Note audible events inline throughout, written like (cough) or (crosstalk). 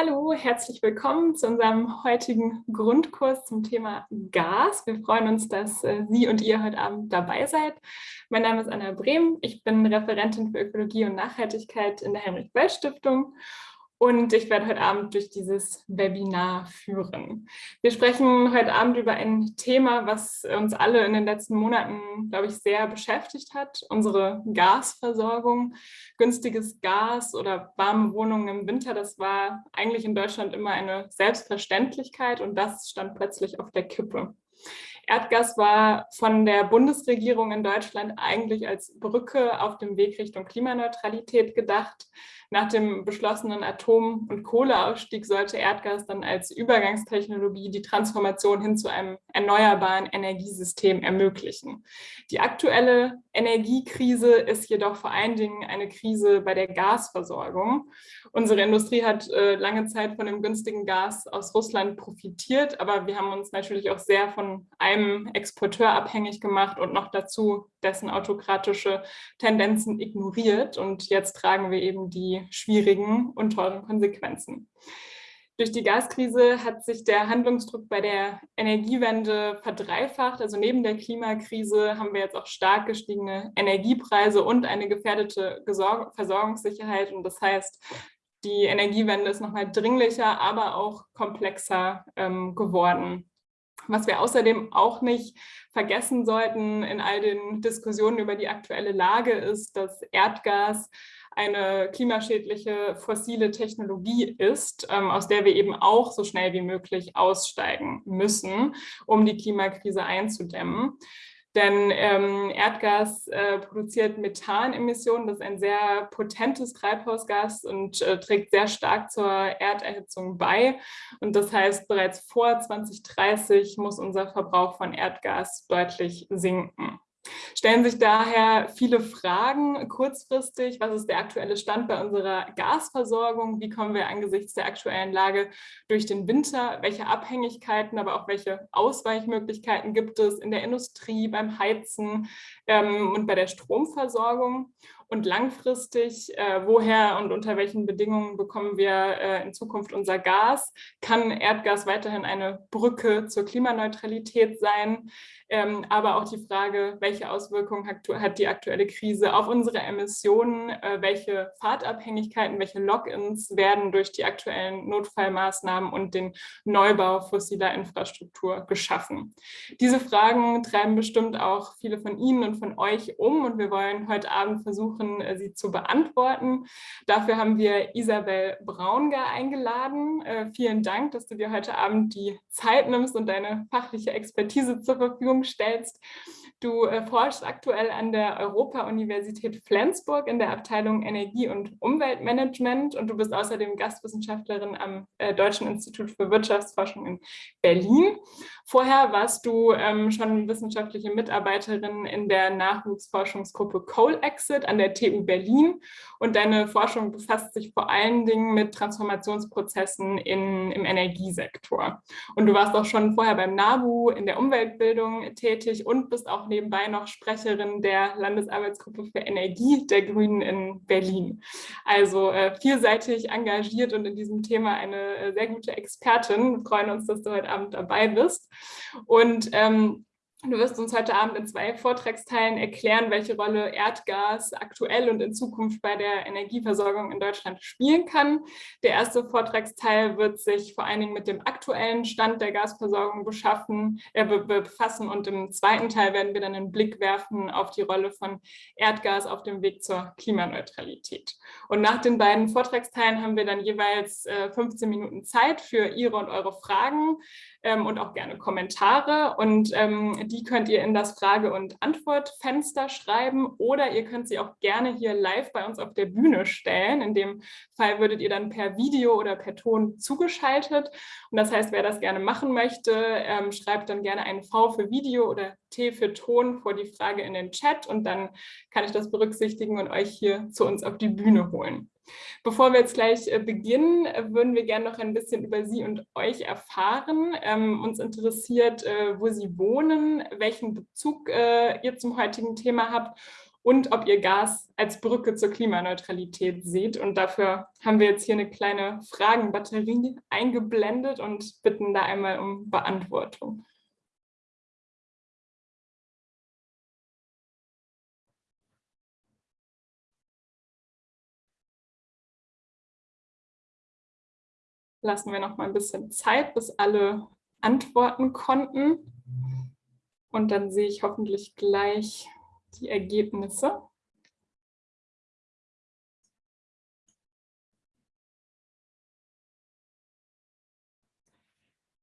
Hallo, herzlich willkommen zu unserem heutigen Grundkurs zum Thema Gas. Wir freuen uns, dass äh, Sie und ihr heute Abend dabei seid. Mein Name ist Anna Brehm, ich bin Referentin für Ökologie und Nachhaltigkeit in der Heinrich-Böll-Stiftung und ich werde heute Abend durch dieses Webinar führen. Wir sprechen heute Abend über ein Thema, was uns alle in den letzten Monaten, glaube ich, sehr beschäftigt hat, unsere Gasversorgung. Günstiges Gas oder warme Wohnungen im Winter, das war eigentlich in Deutschland immer eine Selbstverständlichkeit und das stand plötzlich auf der Kippe. Erdgas war von der Bundesregierung in Deutschland eigentlich als Brücke auf dem Weg Richtung Klimaneutralität gedacht. Nach dem beschlossenen Atom- und Kohleausstieg sollte Erdgas dann als Übergangstechnologie die Transformation hin zu einem erneuerbaren Energiesystem ermöglichen. Die aktuelle Energiekrise ist jedoch vor allen Dingen eine Krise bei der Gasversorgung. Unsere Industrie hat äh, lange Zeit von dem günstigen Gas aus Russland profitiert, aber wir haben uns natürlich auch sehr von einem Exporteur abhängig gemacht und noch dazu dessen autokratische Tendenzen ignoriert. Und jetzt tragen wir eben die schwierigen und teuren Konsequenzen. Durch die Gaskrise hat sich der Handlungsdruck bei der Energiewende verdreifacht. Also neben der Klimakrise haben wir jetzt auch stark gestiegene Energiepreise und eine gefährdete Versorgungssicherheit. Und das heißt, die Energiewende ist nochmal dringlicher, aber auch komplexer ähm, geworden. Was wir außerdem auch nicht vergessen sollten in all den Diskussionen über die aktuelle Lage ist, dass Erdgas eine klimaschädliche fossile Technologie ist, ähm, aus der wir eben auch so schnell wie möglich aussteigen müssen, um die Klimakrise einzudämmen. Denn ähm, Erdgas äh, produziert Methanemissionen, das ist ein sehr potentes Treibhausgas und äh, trägt sehr stark zur Erderhitzung bei. Und das heißt, bereits vor 2030 muss unser Verbrauch von Erdgas deutlich sinken. Stellen sich daher viele Fragen kurzfristig. Was ist der aktuelle Stand bei unserer Gasversorgung? Wie kommen wir angesichts der aktuellen Lage durch den Winter? Welche Abhängigkeiten, aber auch welche Ausweichmöglichkeiten gibt es in der Industrie, beim Heizen ähm, und bei der Stromversorgung? Und langfristig, äh, woher und unter welchen Bedingungen bekommen wir äh, in Zukunft unser Gas? Kann Erdgas weiterhin eine Brücke zur Klimaneutralität sein? Ähm, aber auch die Frage, welche Auswirkungen hat, die aktuelle Krise auf unsere Emissionen? Äh, welche Fahrtabhängigkeiten, welche Logins werden durch die aktuellen Notfallmaßnahmen und den Neubau fossiler Infrastruktur geschaffen? Diese Fragen treiben bestimmt auch viele von Ihnen und von euch um und wir wollen heute Abend versuchen, versuchen, äh, sie zu beantworten. Dafür haben wir Isabel Braungar eingeladen. Äh, vielen Dank, dass du dir heute Abend die Zeit nimmst und deine fachliche Expertise zur Verfügung stellst. Du äh, forschst aktuell an der Europa-Universität Flensburg in der Abteilung Energie- und Umweltmanagement und du bist außerdem Gastwissenschaftlerin am Deutschen Institut für Wirtschaftsforschung in Berlin. Vorher warst du ähm, schon wissenschaftliche Mitarbeiterin in der Nachwuchsforschungsgruppe Coal Exit an der TU Berlin und deine Forschung befasst sich vor allen Dingen mit Transformationsprozessen in, im Energiesektor. Und du warst auch schon vorher beim NABU in der Umweltbildung tätig und bist auch nebenbei noch Sprecherin der Landesarbeitsgruppe für Energie der Grünen in Berlin. Also äh, vielseitig engagiert und in diesem Thema eine äh, sehr gute Expertin. Wir freuen uns, dass du heute Abend dabei bist. Und ähm, Du wirst uns heute Abend in zwei Vortragsteilen erklären, welche Rolle Erdgas aktuell und in Zukunft bei der Energieversorgung in Deutschland spielen kann. Der erste Vortragsteil wird sich vor allen Dingen mit dem aktuellen Stand der Gasversorgung beschaffen, äh, befassen und im zweiten Teil werden wir dann einen Blick werfen auf die Rolle von Erdgas auf dem Weg zur Klimaneutralität. Und nach den beiden Vortragsteilen haben wir dann jeweils äh, 15 Minuten Zeit für Ihre und eure Fragen ähm, und auch gerne Kommentare. Und ähm, die könnt ihr in das Frage- und Antwortfenster schreiben oder ihr könnt sie auch gerne hier live bei uns auf der Bühne stellen. In dem Fall würdet ihr dann per Video oder per Ton zugeschaltet. Und das heißt, wer das gerne machen möchte, ähm, schreibt dann gerne ein V für Video oder T für Ton vor die Frage in den Chat und dann kann ich das berücksichtigen und euch hier zu uns auf die Bühne holen. Bevor wir jetzt gleich äh, beginnen, äh, würden wir gerne noch ein bisschen über Sie und euch erfahren. Ähm, uns interessiert, äh, wo Sie wohnen, welchen Bezug ihr zum heutigen Thema habt und ob ihr Gas als Brücke zur Klimaneutralität seht. Und dafür haben wir jetzt hier eine kleine Fragenbatterie eingeblendet und bitten da einmal um Beantwortung. Lassen wir noch mal ein bisschen Zeit, bis alle antworten konnten. Und dann sehe ich hoffentlich gleich die Ergebnisse.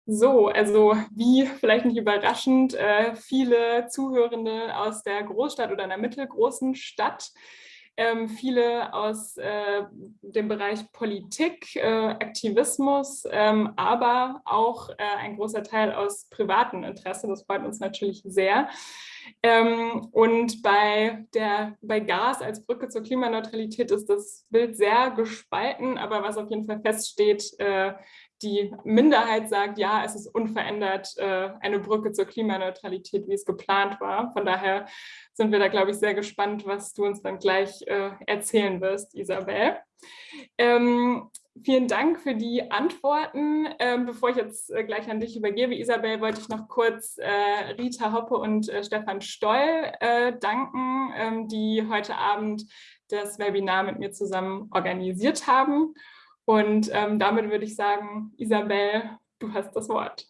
So, also wie vielleicht nicht überraschend, äh, viele Zuhörende aus der Großstadt oder einer mittelgroßen Stadt ähm, viele aus äh, dem Bereich Politik, äh, Aktivismus, ähm, aber auch äh, ein großer Teil aus privatem Interesse. Das freut uns natürlich sehr. Ähm, und bei, der, bei Gas als Brücke zur Klimaneutralität ist das Bild sehr gespalten, aber was auf jeden Fall feststeht, äh, die Minderheit sagt, ja, es ist unverändert äh, eine Brücke zur Klimaneutralität, wie es geplant war. Von daher sind wir da, glaube ich, sehr gespannt, was du uns dann gleich äh, erzählen wirst, Isabel. Ähm, vielen Dank für die Antworten. Ähm, bevor ich jetzt äh, gleich an dich übergebe, Isabel, wollte ich noch kurz äh, Rita Hoppe und äh, Stefan Stoll äh, danken, ähm, die heute Abend das Webinar mit mir zusammen organisiert haben. Und ähm, damit würde ich sagen, Isabel, du hast das Wort.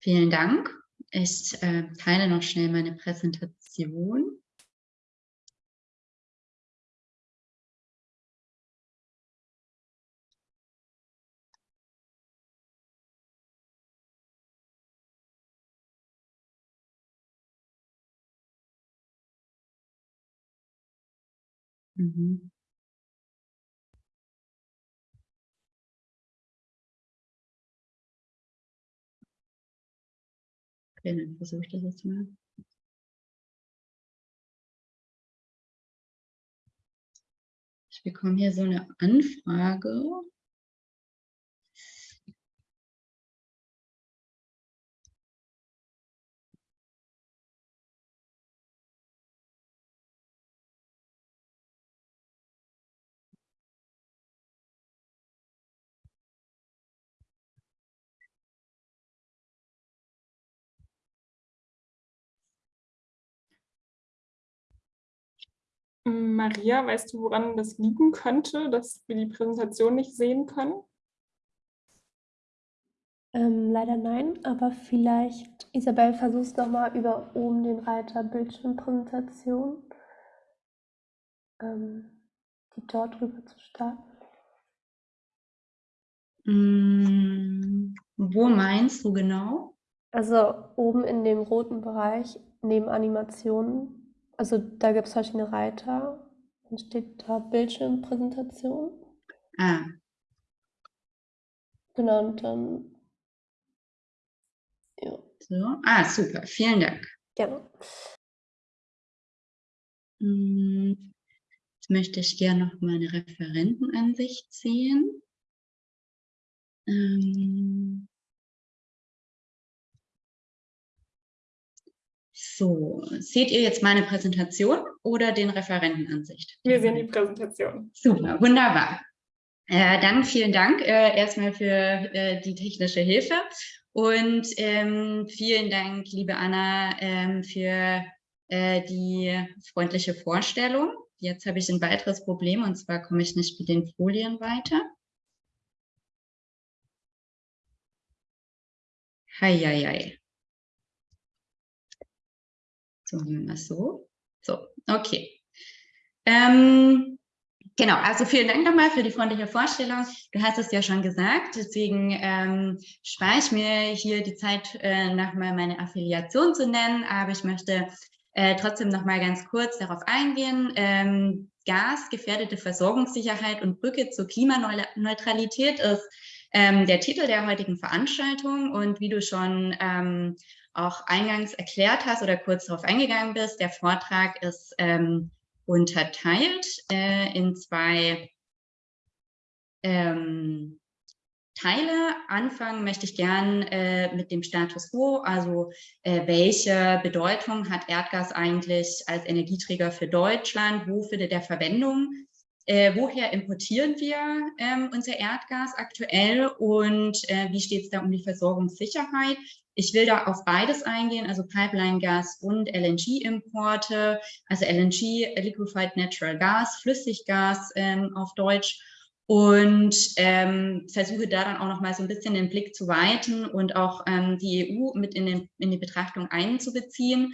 Vielen Dank. Ich äh, teile noch schnell meine Präsentation. Mhm. Okay, dann versuche ich das jetzt mal. Ich bekomme hier so eine Anfrage. Maria, weißt du, woran das liegen könnte, dass wir die Präsentation nicht sehen können? Ähm, leider nein, aber vielleicht, Isabel, versuchst nochmal über oben den Reiter Bildschirmpräsentation, ähm, die dort rüber zu starten. Mm, wo meinst du genau? Also oben in dem roten Bereich neben Animationen also da gibt es verschiedene Reiter. Dann steht da Bildschirmpräsentation. Ah. Genau, und dann. Ja. So. Ah, super. Vielen Dank. Gerne. Hm, jetzt möchte ich gerne noch meine Referentenansicht sehen. Ähm, So, seht ihr jetzt meine Präsentation oder den Referentenansicht? Wir sehen die Präsentation. Super, wunderbar. Äh, dann vielen Dank äh, erstmal für äh, die technische Hilfe und ähm, vielen Dank, liebe Anna, ähm, für äh, die freundliche Vorstellung. Jetzt habe ich ein weiteres Problem und zwar komme ich nicht mit den Folien weiter. Hei, hei, hei. So wir mal so. So, okay. Ähm, genau, also vielen Dank nochmal für die freundliche Vorstellung. Du hast es ja schon gesagt, deswegen ähm, spare ich mir hier die Zeit, äh, nochmal meine Affiliation zu nennen, aber ich möchte äh, trotzdem noch mal ganz kurz darauf eingehen. Ähm, Gas, gefährdete Versorgungssicherheit und Brücke zur Klimaneutralität ist ähm, der Titel der heutigen Veranstaltung. Und wie du schon ähm, auch eingangs erklärt hast oder kurz darauf eingegangen bist, der Vortrag ist ähm, unterteilt äh, in zwei ähm, teile. Anfangen möchte ich gern äh, mit dem Status quo, also äh, welche Bedeutung hat Erdgas eigentlich als Energieträger für Deutschland, wo findet er Verwendung, äh, woher importieren wir ähm, unser Erdgas aktuell und äh, wie steht es da um die Versorgungssicherheit? Ich will da auf beides eingehen, also Pipeline-Gas und LNG-Importe, also LNG, Liquefied Natural Gas, Flüssiggas ähm, auf Deutsch und ähm, versuche da dann auch noch mal so ein bisschen den Blick zu weiten und auch ähm, die EU mit in, den, in die Betrachtung einzubeziehen.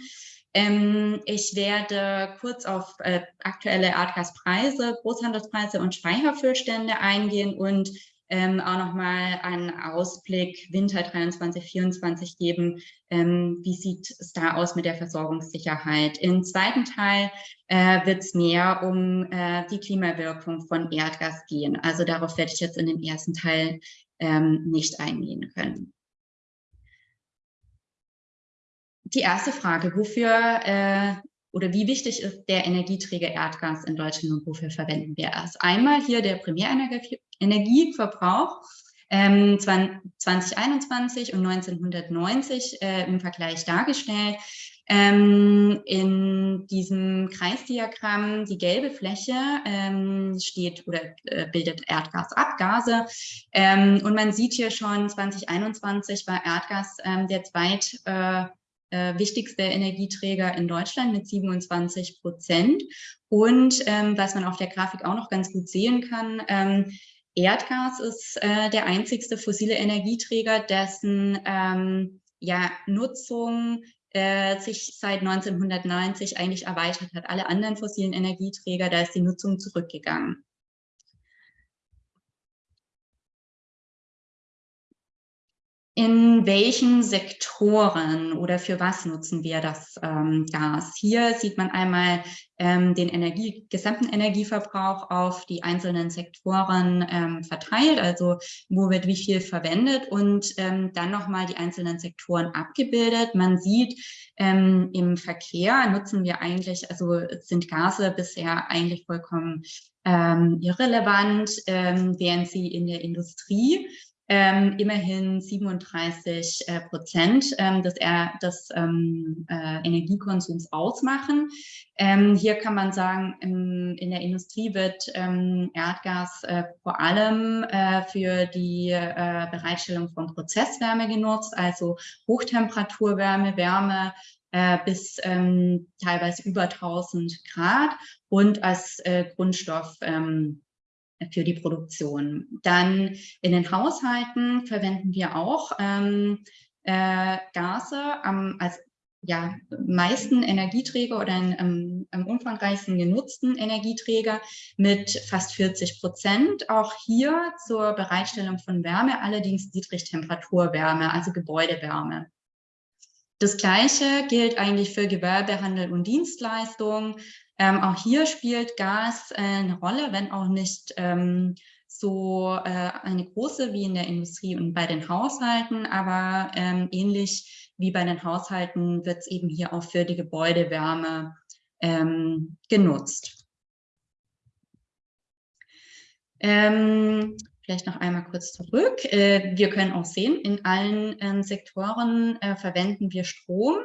Ähm, ich werde kurz auf äh, aktuelle Erdgaspreise, Großhandelspreise und Speicherfüllstände eingehen und ähm, auch nochmal einen Ausblick Winter 23, 24 geben. Ähm, wie sieht es da aus mit der Versorgungssicherheit? Im zweiten Teil äh, wird es mehr um äh, die Klimawirkung von Erdgas gehen. Also darauf werde ich jetzt in dem ersten Teil ähm, nicht eingehen können. Die erste Frage, wofür äh, oder wie wichtig ist der Energieträger Erdgas in Deutschland und wofür verwenden wir es? Einmal hier der Primärenergieverbrauch ähm, 2021 und 1990 äh, im Vergleich dargestellt. Ähm, in diesem Kreisdiagramm, die gelbe Fläche ähm, steht oder äh, bildet Erdgasabgase. Ähm, und man sieht hier schon, 2021 war Erdgas ähm, der zweit äh, äh, wichtigste Energieträger in Deutschland mit 27 Prozent. Und ähm, was man auf der Grafik auch noch ganz gut sehen kann, ähm, Erdgas ist äh, der einzigste fossile Energieträger, dessen ähm, ja, Nutzung äh, sich seit 1990 eigentlich erweitert hat. Alle anderen fossilen Energieträger, da ist die Nutzung zurückgegangen. In welchen Sektoren oder für was nutzen wir das ähm, Gas? Hier sieht man einmal ähm, den Energie, gesamten Energieverbrauch auf die einzelnen Sektoren ähm, verteilt, also wo wird wie viel verwendet und ähm, dann nochmal die einzelnen Sektoren abgebildet. Man sieht, ähm, im Verkehr nutzen wir eigentlich, also sind Gase bisher eigentlich vollkommen ähm, irrelevant, während sie in der Industrie ähm, immerhin 37 äh, Prozent ähm, des, des ähm, äh, Energiekonsums ausmachen. Ähm, hier kann man sagen, im, in der Industrie wird ähm, Erdgas äh, vor allem äh, für die äh, Bereitstellung von Prozesswärme genutzt, also Hochtemperaturwärme, Wärme äh, bis ähm, teilweise über 1000 Grad und als Grundstoff für die Produktion. Dann in den Haushalten verwenden wir auch ähm, äh, Gase am, als ja, meisten Energieträger oder in, am umfangreichsten genutzten Energieträger mit fast 40 Prozent. Auch hier zur Bereitstellung von Wärme, allerdings Niedrigtemperaturwärme, also Gebäudewärme. Das Gleiche gilt eigentlich für Gewerbehandel und Dienstleistungen. Ähm, auch hier spielt Gas äh, eine Rolle, wenn auch nicht ähm, so äh, eine große wie in der Industrie und bei den Haushalten, aber ähm, ähnlich wie bei den Haushalten wird es eben hier auch für die Gebäudewärme ähm, genutzt. Ähm, Vielleicht noch einmal kurz zurück. Äh, wir können auch sehen, in allen ähm, Sektoren äh, verwenden wir Strom.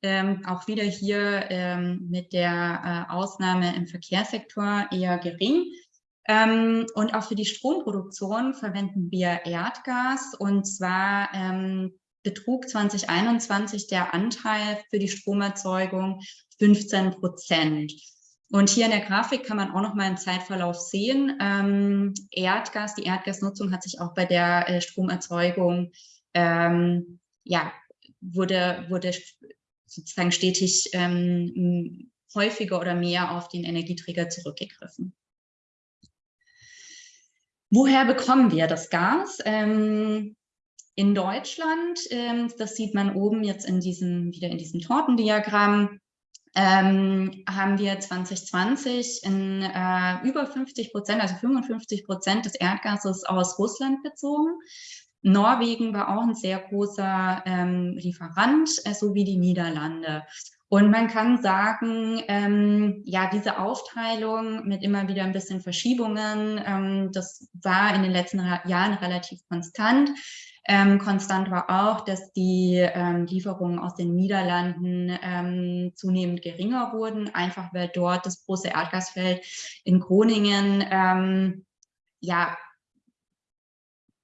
Ähm, auch wieder hier ähm, mit der äh, Ausnahme im Verkehrssektor eher gering. Und auch für die Stromproduktion verwenden wir Erdgas. Und zwar betrug 2021 der Anteil für die Stromerzeugung 15 Prozent. Und hier in der Grafik kann man auch noch mal einen Zeitverlauf sehen. Ähm, Erdgas, die Erdgasnutzung hat sich auch bei der äh, Stromerzeugung, ähm, ja, wurde, wurde sozusagen stetig ähm, häufiger oder mehr auf den Energieträger zurückgegriffen. Woher bekommen wir das Gas? Ähm, in Deutschland, ähm, das sieht man oben jetzt in diesem, wieder in diesem Tortendiagramm, ähm, haben wir 2020 in äh, über 50 Prozent, also 55 Prozent des Erdgases aus Russland bezogen. Norwegen war auch ein sehr großer ähm, Lieferant, äh, sowie die Niederlande. Und man kann sagen, ähm, ja, diese Aufteilung mit immer wieder ein bisschen Verschiebungen, ähm, das war in den letzten Jahren relativ konstant. Ähm, konstant war auch, dass die ähm, Lieferungen aus den Niederlanden ähm, zunehmend geringer wurden, einfach weil dort das große Erdgasfeld in Groningen ähm, ja,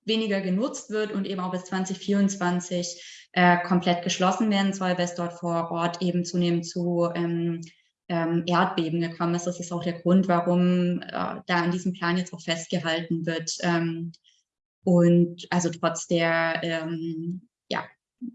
weniger genutzt wird und eben auch bis 2024 äh, komplett geschlossen werden soll, weil es dort vor Ort eben zunehmend zu ähm, ähm, Erdbeben gekommen ist. Das ist auch der Grund, warum äh, da an diesem Plan jetzt auch festgehalten wird. Ähm, und also trotz der ähm, ja,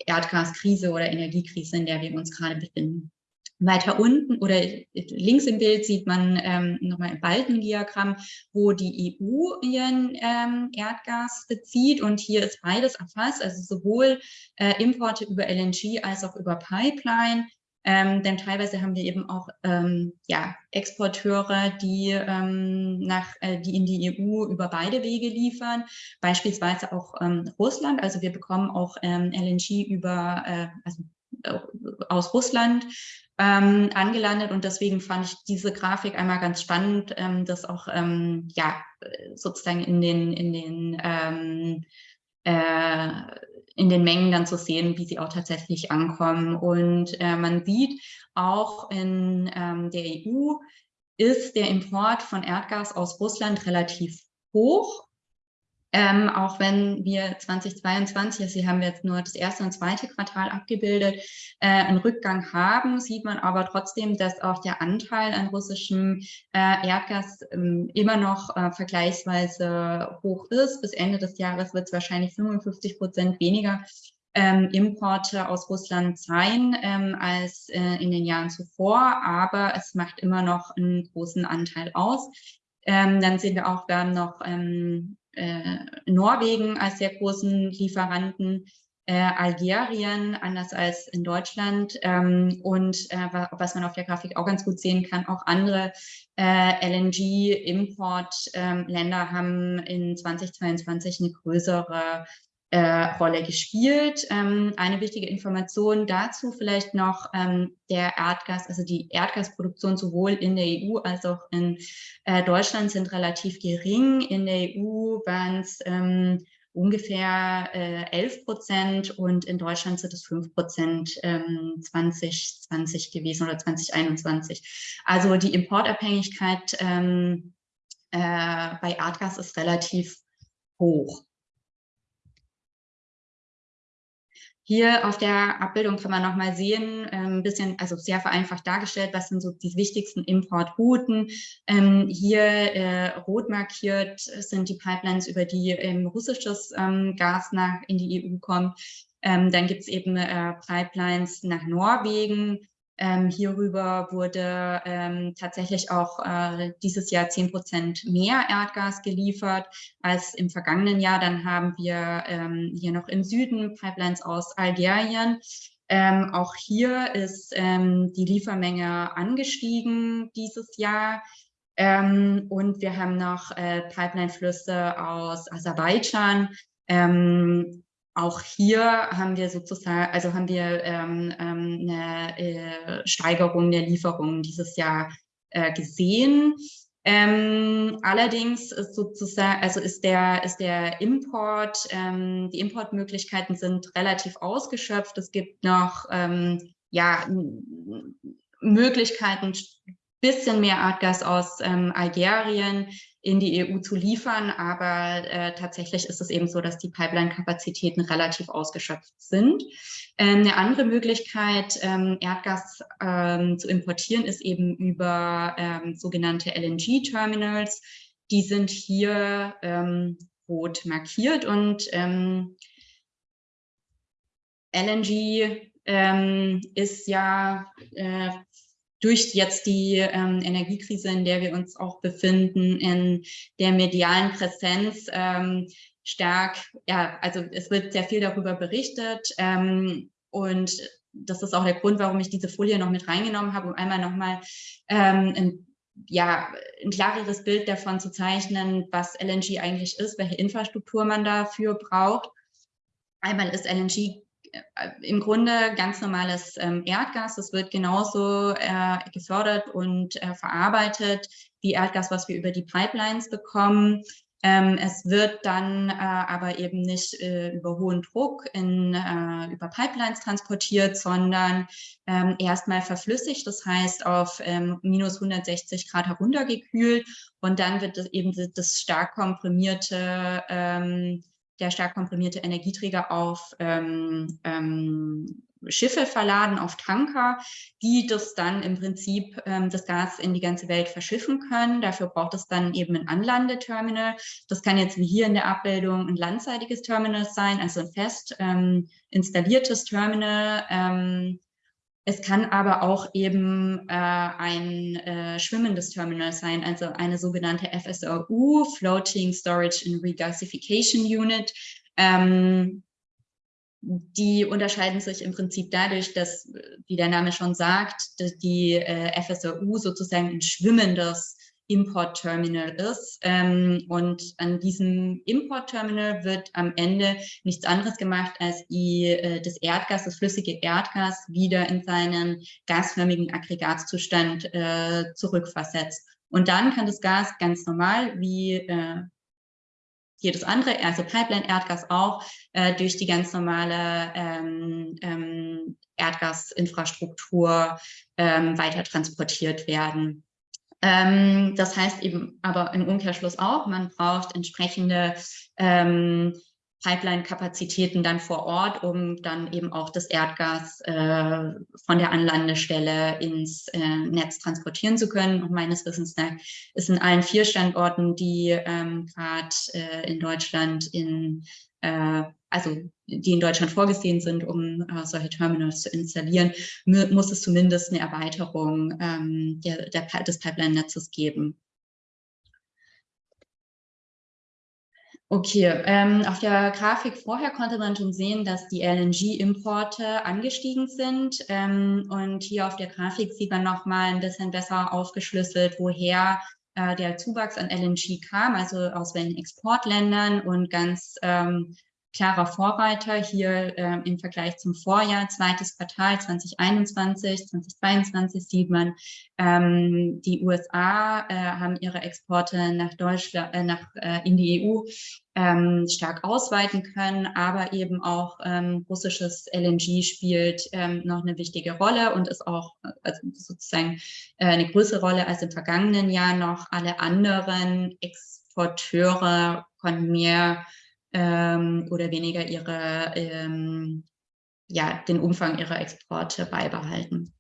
Erdgaskrise oder Energiekrise, in der wir uns gerade befinden. Weiter unten oder links im Bild sieht man ähm, nochmal ein Balkendiagramm, wo die EU ihren ähm, Erdgas bezieht und hier ist beides erfasst, also sowohl äh, Importe über LNG als auch über Pipeline. Ähm, denn teilweise haben wir eben auch ähm, ja, Exporteure, die, ähm, nach, äh, die in die EU über beide Wege liefern, beispielsweise auch ähm, Russland. Also wir bekommen auch ähm, LNG über, äh, also äh, aus Russland ähm, angelandet und deswegen fand ich diese Grafik einmal ganz spannend, ähm, das auch ähm, ja sozusagen in den in den ähm, äh, in den Mengen dann zu sehen, wie sie auch tatsächlich ankommen. Und äh, man sieht auch in ähm, der EU ist der Import von Erdgas aus Russland relativ hoch. Ähm, auch wenn wir 2022, also hier haben wir jetzt nur das erste und zweite Quartal abgebildet, äh, einen Rückgang haben, sieht man aber trotzdem, dass auch der Anteil an russischem äh, Erdgas ähm, immer noch äh, vergleichsweise hoch ist. Bis Ende des Jahres wird es wahrscheinlich 55 Prozent weniger ähm, Importe aus Russland sein ähm, als äh, in den Jahren zuvor, aber es macht immer noch einen großen Anteil aus. Ähm, dann sehen wir auch, wir haben noch ähm, äh, Norwegen als sehr großen Lieferanten, äh, Algerien, anders als in Deutschland. Ähm, und äh, was man auf der Grafik auch ganz gut sehen kann, auch andere äh, LNG-Importländer ähm, haben in 2022 eine größere äh, Rolle gespielt. Ähm, eine wichtige Information dazu vielleicht noch, ähm, der Erdgas, also die Erdgasproduktion sowohl in der EU als auch in äh, Deutschland sind relativ gering. In der EU waren es ähm, ungefähr äh, 11 Prozent und in Deutschland sind es 5 Prozent ähm, 2020 gewesen oder 2021. Also die Importabhängigkeit ähm, äh, bei Erdgas ist relativ hoch. Hier auf der Abbildung kann man nochmal sehen, ähm, ein bisschen, also sehr vereinfacht dargestellt, was sind so die wichtigsten Importrouten. Ähm, hier äh, rot markiert sind die Pipelines, über die ähm, russisches ähm, Gas nach, in die EU kommt. Ähm, dann gibt es eben äh, Pipelines nach Norwegen, ähm, hierüber wurde ähm, tatsächlich auch äh, dieses Jahr 10 Prozent mehr Erdgas geliefert als im vergangenen Jahr. Dann haben wir ähm, hier noch im Süden Pipelines aus Algerien. Ähm, auch hier ist ähm, die Liefermenge angestiegen dieses Jahr. Ähm, und wir haben noch äh, Pipeline-Flüsse aus Aserbaidschan, ähm, auch hier haben wir sozusagen, also haben wir ähm, ähm, eine äh, Steigerung der Lieferungen dieses Jahr äh, gesehen. Ähm, allerdings ist sozusagen, also ist der, ist der Import, ähm, die Importmöglichkeiten sind relativ ausgeschöpft. Es gibt noch ähm, ja, Möglichkeiten, bisschen mehr Erdgas aus ähm, Algerien in die EU zu liefern, aber äh, tatsächlich ist es eben so, dass die Pipeline-Kapazitäten relativ ausgeschöpft sind. Ähm, eine andere Möglichkeit, ähm, Erdgas ähm, zu importieren, ist eben über ähm, sogenannte LNG-Terminals. Die sind hier ähm, rot markiert und ähm, LNG ist ja äh, durch jetzt die ähm, Energiekrise, in der wir uns auch befinden, in der medialen Präsenz ähm, stark, ja, also es wird sehr viel darüber berichtet ähm, und das ist auch der Grund, warum ich diese Folie noch mit reingenommen habe, um einmal nochmal ähm, ein, ja, ein klareres Bild davon zu zeichnen, was LNG eigentlich ist, welche Infrastruktur man dafür braucht. Einmal ist LNG im Grunde ganz normales ähm, Erdgas. Das wird genauso äh, gefördert und äh, verarbeitet wie Erdgas, was wir über die Pipelines bekommen. Ähm, es wird dann äh, aber eben nicht äh, über hohen Druck in, äh, über Pipelines transportiert, sondern ähm, erstmal verflüssigt, das heißt auf minus 160 Grad heruntergekühlt und dann wird eben das stark komprimierte der stark komprimierte Energieträger auf ähm, ähm, Schiffe verladen, auf Tanker, die das dann im Prinzip ähm, das Gas in die ganze Welt verschiffen können. Dafür braucht es dann eben ein Anlandeterminal. Das kann jetzt wie hier in der Abbildung ein landseitiges Terminal sein, also ein fest ähm, installiertes Terminal, ähm, es kann aber auch eben äh, ein äh, schwimmendes Terminal sein, also eine sogenannte FSRU, Floating Storage and Regasification Unit. Ähm, die unterscheiden sich im Prinzip dadurch, dass, wie der Name schon sagt, die äh, FSRU sozusagen ein schwimmendes Import-Terminal ist. Ähm, und an diesem Import-Terminal wird am Ende nichts anderes gemacht, als die, äh, das Erdgas, das flüssige Erdgas, wieder in seinen gasförmigen Aggregatzustand äh, zurückversetzt. Und dann kann das Gas ganz normal wie äh, jedes andere, also Pipeline-Erdgas auch, äh, durch die ganz normale ähm, ähm, Erdgasinfrastruktur ähm, weiter transportiert werden. Ähm, das heißt eben aber im Umkehrschluss auch, man braucht entsprechende ähm, Pipeline-Kapazitäten dann vor Ort, um dann eben auch das Erdgas äh, von der Anlandestelle ins äh, Netz transportieren zu können. Und meines Wissens nach ist in allen vier Standorten, die ähm, gerade äh, in Deutschland in äh, also die in Deutschland vorgesehen sind, um äh, solche Terminals zu installieren, muss es zumindest eine Erweiterung ähm, der, der, des Pipeline-Netzes geben. Okay, ähm, auf der Grafik vorher konnte man schon sehen, dass die LNG-Importe angestiegen sind. Ähm, und hier auf der Grafik sieht man nochmal ein bisschen besser aufgeschlüsselt, woher der Zuwachs an LNG kam, also aus welchen Exportländern und ganz ähm, klarer Vorreiter hier äh, im Vergleich zum Vorjahr, zweites Quartal 2021, 2022 sieht man, ähm, die USA äh, haben ihre Exporte nach Deutschland, äh, nach, äh, in die EU ähm, stark ausweiten können, aber eben auch ähm, russisches LNG spielt ähm, noch eine wichtige Rolle und ist auch also sozusagen äh, eine größere Rolle als im vergangenen Jahr noch. Alle anderen Exporteure konnten mehr ähm, oder weniger ihre, ähm, ja, den Umfang ihrer Exporte beibehalten.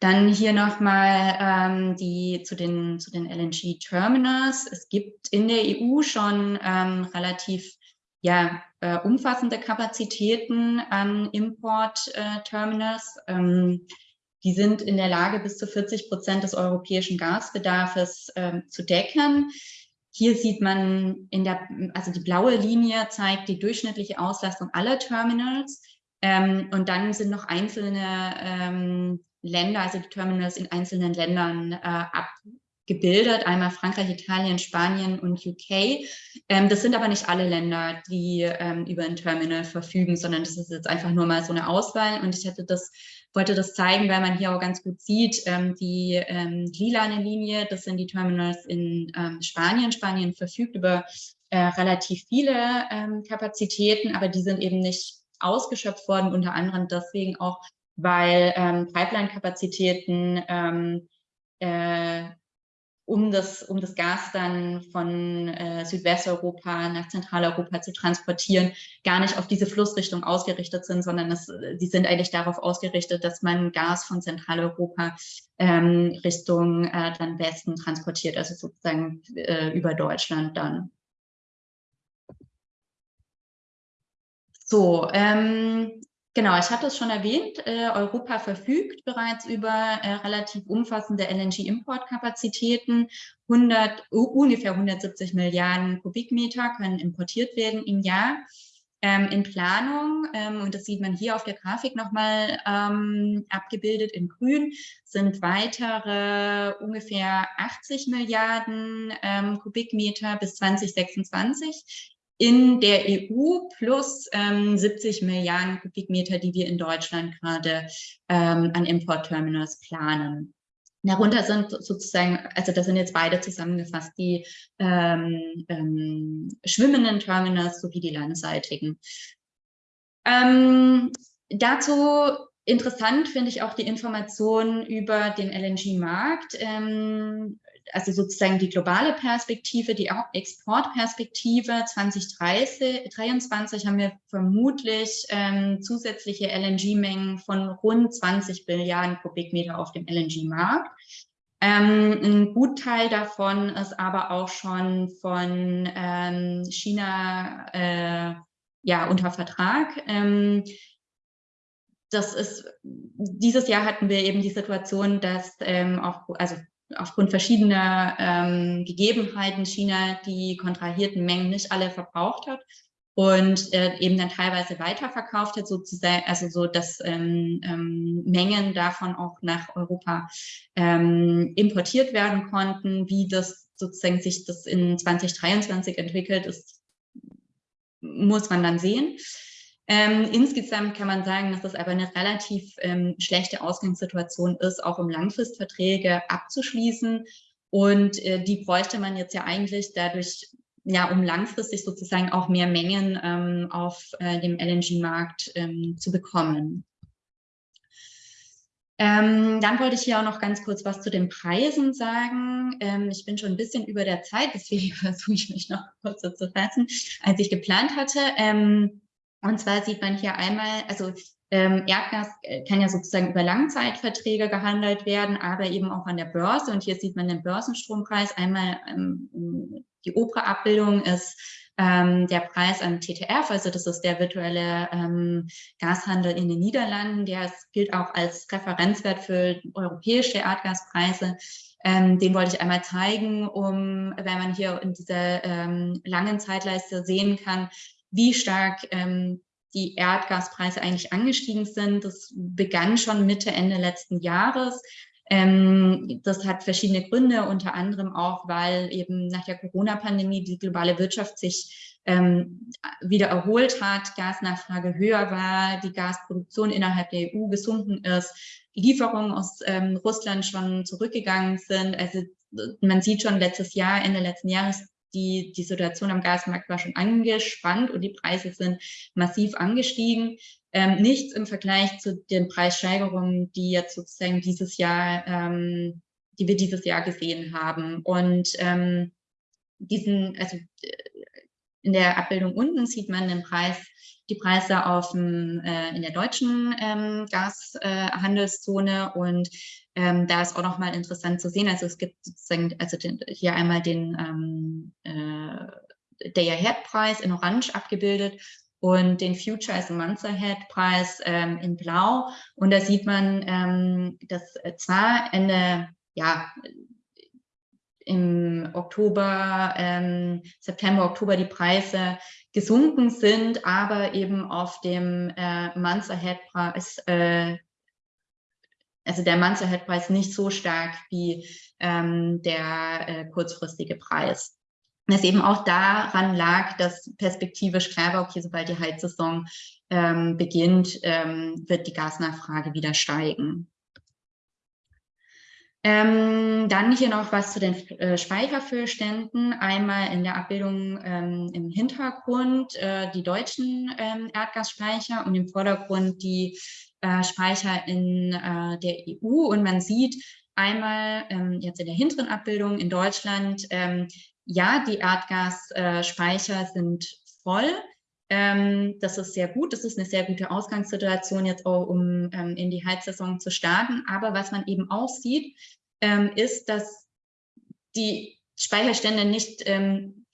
Dann hier nochmal ähm, die zu den, zu den LNG-Terminals. Es gibt in der EU schon ähm, relativ ja, äh, umfassende Kapazitäten an Import-Terminals. Äh, ähm, die sind in der Lage, bis zu 40 Prozent des europäischen Gasbedarfs äh, zu decken. Hier sieht man in der, also die blaue Linie zeigt die durchschnittliche Auslastung aller Terminals. Ähm, und dann sind noch einzelne ähm, Länder, also die Terminals in einzelnen Ländern äh, abgebildet. Einmal Frankreich, Italien, Spanien und UK. Ähm, das sind aber nicht alle Länder, die ähm, über ein Terminal verfügen, sondern das ist jetzt einfach nur mal so eine Auswahl. Und ich hätte das wollte das zeigen, weil man hier auch ganz gut sieht, ähm, die ähm, lilane Linie, das sind die Terminals in ähm, Spanien. Spanien verfügt über äh, relativ viele ähm, Kapazitäten, aber die sind eben nicht ausgeschöpft worden, unter anderem deswegen auch, weil ähm, Pipeline-Kapazitäten äh, um das, um das Gas dann von äh, Südwesteuropa nach Zentraleuropa zu transportieren, gar nicht auf diese Flussrichtung ausgerichtet sind, sondern es, die sind eigentlich darauf ausgerichtet, dass man Gas von Zentraleuropa ähm, Richtung äh, dann Westen transportiert, also sozusagen äh, über Deutschland dann. So, ähm, Genau, ich hatte es schon erwähnt, äh, Europa verfügt bereits über äh, relativ umfassende LNG-Importkapazitäten. 100, ungefähr 170 Milliarden Kubikmeter können importiert werden im Jahr. Ähm, in Planung, ähm, und das sieht man hier auf der Grafik nochmal ähm, abgebildet in grün, sind weitere ungefähr 80 Milliarden ähm, Kubikmeter bis 2026 in der EU plus ähm, 70 Milliarden Kubikmeter, die wir in Deutschland gerade ähm, an Importterminals planen. Darunter sind sozusagen, also das sind jetzt beide zusammengefasst, die ähm, ähm, schwimmenden Terminals sowie die landseitigen. Ähm, dazu interessant finde ich auch die Informationen über den LNG-Markt. Ähm, also sozusagen die globale Perspektive, die Exportperspektive 2023 haben wir vermutlich ähm, zusätzliche LNG-Mengen von rund 20 Milliarden Kubikmeter auf dem LNG-Markt. Ähm, ein Gutteil davon ist aber auch schon von ähm, China äh, ja, unter Vertrag. Ähm, das ist, dieses Jahr hatten wir eben die Situation, dass ähm, auch, also aufgrund verschiedener ähm, Gegebenheiten China die kontrahierten Mengen nicht alle verbraucht hat und äh, eben dann teilweise weiterverkauft hat, sozusagen, also so, dass ähm, ähm, Mengen davon auch nach Europa ähm, importiert werden konnten. Wie das sozusagen sich das in 2023 entwickelt, ist, muss man dann sehen. Ähm, insgesamt kann man sagen, dass das aber eine relativ ähm, schlechte Ausgangssituation ist, auch um Langfristverträge abzuschließen. Und äh, die bräuchte man jetzt ja eigentlich dadurch, ja, um langfristig sozusagen auch mehr Mengen ähm, auf äh, dem LNG-Markt ähm, zu bekommen. Ähm, dann wollte ich hier auch noch ganz kurz was zu den Preisen sagen. Ähm, ich bin schon ein bisschen über der Zeit, deswegen (laughs) versuche ich mich noch kurz zu fassen, als ich geplant hatte. Ähm, und zwar sieht man hier einmal, also ähm, Erdgas äh, kann ja sozusagen über Langzeitverträge gehandelt werden, aber eben auch an der Börse. Und hier sieht man den Börsenstrompreis. Einmal ähm, die obere Abbildung ist ähm, der Preis am TTF, also das ist der virtuelle ähm, Gashandel in den Niederlanden. Der gilt auch als Referenzwert für europäische Erdgaspreise. Ähm, den wollte ich einmal zeigen, um, wenn man hier in dieser ähm, langen Zeitleiste sehen kann, wie stark ähm, die Erdgaspreise eigentlich angestiegen sind. Das begann schon Mitte, Ende letzten Jahres. Ähm, das hat verschiedene Gründe, unter anderem auch, weil eben nach der Corona-Pandemie die globale Wirtschaft sich ähm, wieder erholt hat, Gasnachfrage höher war, die Gasproduktion innerhalb der EU gesunken ist, Lieferungen aus ähm, Russland schon zurückgegangen sind. Also man sieht schon letztes Jahr, Ende letzten Jahres, die, die Situation am Gasmarkt war schon angespannt und die Preise sind massiv angestiegen. Ähm, nichts im Vergleich zu den Preissteigerungen, die jetzt sozusagen dieses Jahr, ähm, die wir dieses Jahr gesehen haben. Und ähm, diesen, also in der Abbildung unten sieht man den Preis, die Preise auf dem, äh, in der deutschen ähm, Gashandelszone äh, und ähm, da ist auch nochmal interessant zu sehen, also es gibt sozusagen, also den, hier einmal den ähm, äh, Day-Ahead-Preis in Orange abgebildet und den Future as a Month Ahead Preis ähm, in Blau. Und da sieht man, ähm, dass zwar Ende, ja, im Oktober, ähm, September, Oktober die Preise gesunken sind, aber eben auf dem äh, Month Ahead Preis äh, also der Monster-Head-Preis nicht so stark wie ähm, der äh, kurzfristige Preis. Das eben auch daran lag, dass perspektivisch klar war, okay, sobald die Heizsaison ähm, beginnt, ähm, wird die Gasnachfrage wieder steigen. Ähm, dann hier noch was zu den äh, Speicherfüllständen. Einmal in der Abbildung ähm, im Hintergrund äh, die deutschen ähm, Erdgasspeicher und im Vordergrund die äh, Speicher in äh, der EU. Und man sieht einmal ähm, jetzt in der hinteren Abbildung in Deutschland, ähm, ja, die Erdgasspeicher sind voll. Ähm, das ist sehr gut. Das ist eine sehr gute Ausgangssituation jetzt auch, um ähm, in die Heizsaison zu starten. Aber was man eben auch sieht, ähm, ist, dass die Speicherstände nicht ähm,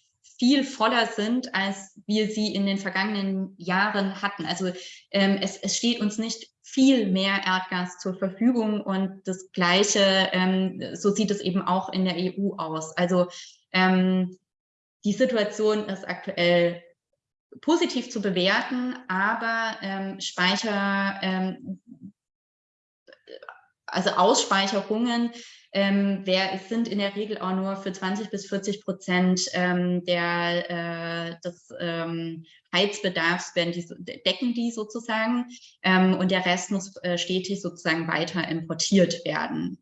viel voller sind, als wir sie in den vergangenen Jahren hatten. Also ähm, es, es, steht uns nicht viel mehr Erdgas zur Verfügung und das Gleiche, ähm, so sieht es eben auch in der EU aus. Also ähm, die Situation ist aktuell positiv zu bewerten, aber ähm, Speicher, ähm, also Ausspeicherungen ähm, es sind in der Regel auch nur für 20 bis 40 Prozent ähm, der, äh, des ähm, Heizbedarfs werden die, decken die sozusagen ähm, und der Rest muss äh, stetig sozusagen weiter importiert werden.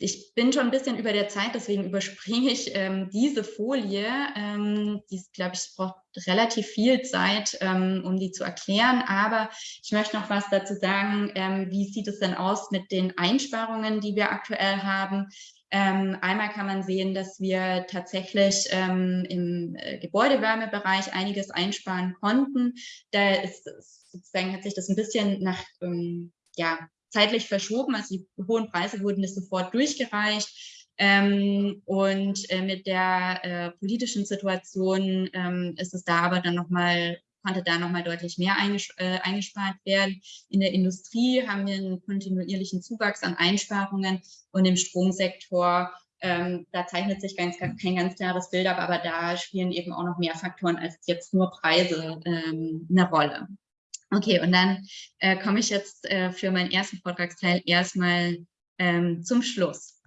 Ich bin schon ein bisschen über der Zeit, deswegen überspringe ich ähm, diese Folie. Ähm, die, glaube ich, braucht relativ viel Zeit, ähm, um die zu erklären. Aber ich möchte noch was dazu sagen. Ähm, wie sieht es denn aus mit den Einsparungen, die wir aktuell haben? Ähm, einmal kann man sehen, dass wir tatsächlich ähm, im äh, Gebäudewärmebereich einiges einsparen konnten. Da ist sozusagen hat sich das ein bisschen nach ja, zeitlich verschoben. Also die hohen Preise wurden nicht sofort durchgereicht. Ähm, und äh, mit der äh, politischen Situation ähm, ist es da aber dann nochmal, konnte da nochmal deutlich mehr einges äh, eingespart werden. In der Industrie haben wir einen kontinuierlichen Zuwachs an Einsparungen und im Stromsektor ähm, da zeichnet sich ganz, kein ganz klares Bild ab, aber da spielen eben auch noch mehr Faktoren als jetzt nur Preise ähm, eine Rolle. Okay, und dann äh, komme ich jetzt äh, für meinen ersten Vortragsteil erstmal ähm, zum Schluss.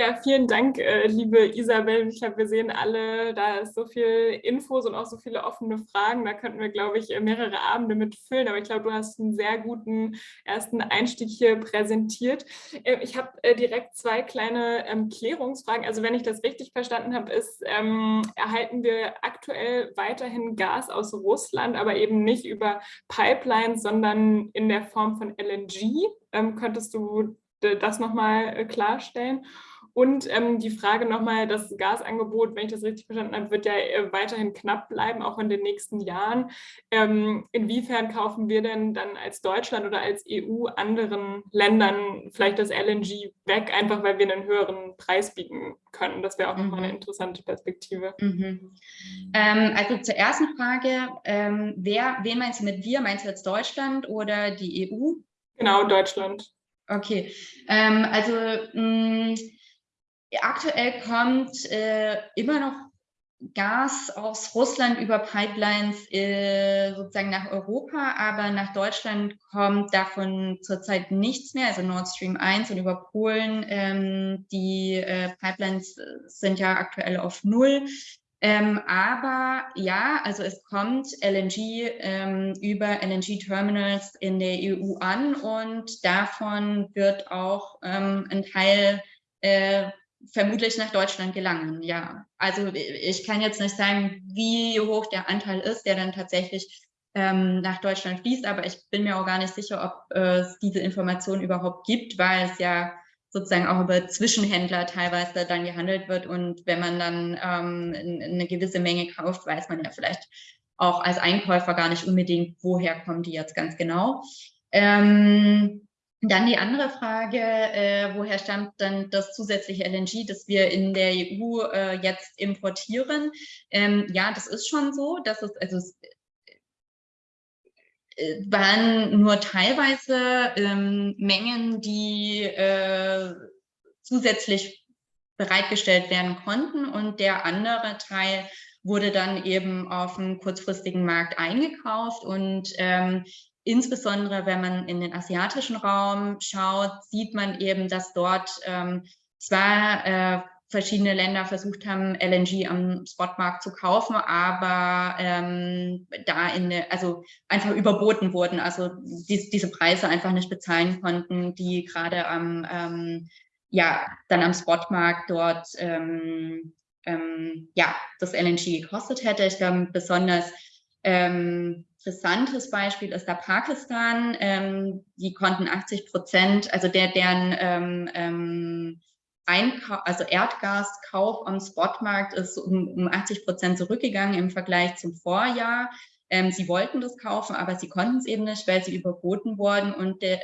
Ja, vielen Dank, äh, liebe Isabel. Ich glaube, wir sehen alle, da ist so viel Infos und auch so viele offene Fragen. Da könnten wir, glaube ich, mehrere Abende mitfüllen. Aber ich glaube, du hast einen sehr guten ersten Einstieg hier präsentiert. Äh, ich habe äh, direkt zwei kleine ähm, Klärungsfragen. Also wenn ich das richtig verstanden habe, ist, ähm, erhalten wir aktuell weiterhin Gas aus Russland, aber eben nicht über Pipelines, sondern in der Form von LNG. Ähm, könntest du das nochmal klarstellen? Und ähm, die Frage nochmal, das Gasangebot, wenn ich das richtig verstanden habe, wird ja äh, weiterhin knapp bleiben, auch in den nächsten Jahren. Ähm, inwiefern kaufen wir denn dann als Deutschland oder als EU anderen Ländern vielleicht das LNG weg, einfach weil wir einen höheren Preis bieten können? Das wäre auch mhm. nochmal eine interessante Perspektive. Mhm. Ähm, also zur ersten Frage, ähm, wer, wen meinst du mit wir? Meinst du jetzt Deutschland oder die EU? Genau, Deutschland. Okay, ähm, also mh, mm, Aktuell kommt äh, immer noch Gas aus Russland über Pipelines äh, sozusagen nach Europa, aber nach Deutschland kommt davon zurzeit nichts mehr, also Nord Stream 1 und über Polen. Ähm, die äh, Pipelines sind ja aktuell auf Null. Ähm, aber ja, also es kommt LNG ähm, über LNG-Terminals in der EU an und davon wird auch ähm, ein Teil äh, vermutlich nach Deutschland gelangen, ja. Also ich kann jetzt nicht sagen, wie hoch der Anteil ist, der dann tatsächlich ähm, nach Deutschland fließt, aber ich bin mir auch gar nicht sicher, ob äh, es diese Information überhaupt gibt, weil es ja sozusagen auch über Zwischenhändler teilweise dann gehandelt wird und wenn man dann ähm, eine gewisse Menge kauft, weiß man ja vielleicht auch als Einkäufer gar nicht unbedingt, woher kommen die jetzt ganz genau. Ähm, dann die andere Frage, äh, woher stammt dann das zusätzliche LNG, das wir in der EU äh, jetzt importieren? Ähm, ja, das ist schon so, dass es, also es äh, waren nur teilweise ähm, Mengen, die äh, zusätzlich bereitgestellt werden konnten und der andere Teil wurde dann eben auf dem kurzfristigen Markt eingekauft und ähm, Insbesondere wenn man in den asiatischen Raum schaut, sieht man eben, dass dort ähm, zwar äh, verschiedene Länder versucht haben, LNG am Spotmarkt zu kaufen, aber ähm, da in der, also einfach überboten wurden, also die, diese Preise einfach nicht bezahlen konnten, die gerade am ähm, ja dann am Spotmarkt dort ähm, ähm, ja das LNG gekostet hätte. Ich glaube besonders ähm, interessantes Beispiel ist da Pakistan. Ähm, die konnten 80 Prozent, also der, deren ähm, ähm, Einkau also Erdgaskauf am Spotmarkt ist um, um 80 Prozent zurückgegangen im Vergleich zum Vorjahr. Ähm, sie wollten das kaufen, aber sie konnten es eben nicht, weil sie überboten wurden. Und der,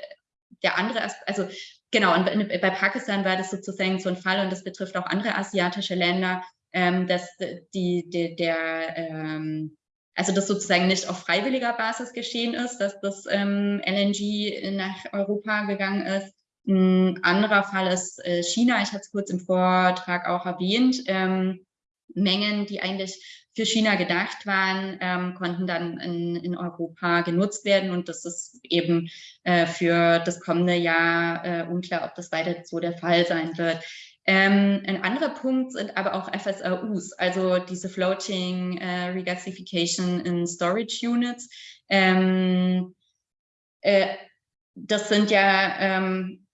der andere, also genau, und bei Pakistan war das sozusagen so ein Fall und das betrifft auch andere asiatische Länder, ähm, dass die, die der ähm, also das sozusagen nicht auf freiwilliger Basis geschehen ist, dass das ähm, LNG nach Europa gegangen ist. Ein anderer Fall ist äh, China, ich hatte es kurz im Vortrag auch erwähnt. Ähm, Mengen, die eigentlich für China gedacht waren, ähm, konnten dann in, in, Europa genutzt werden. Und das ist eben äh, für das kommende Jahr äh, unklar, ob das weiter so der Fall sein wird. Ähm, ein anderer Punkt sind aber auch FSRUs, also diese Floating äh, Regasification in Storage Units. Ähm, äh, das sind ja, ähm,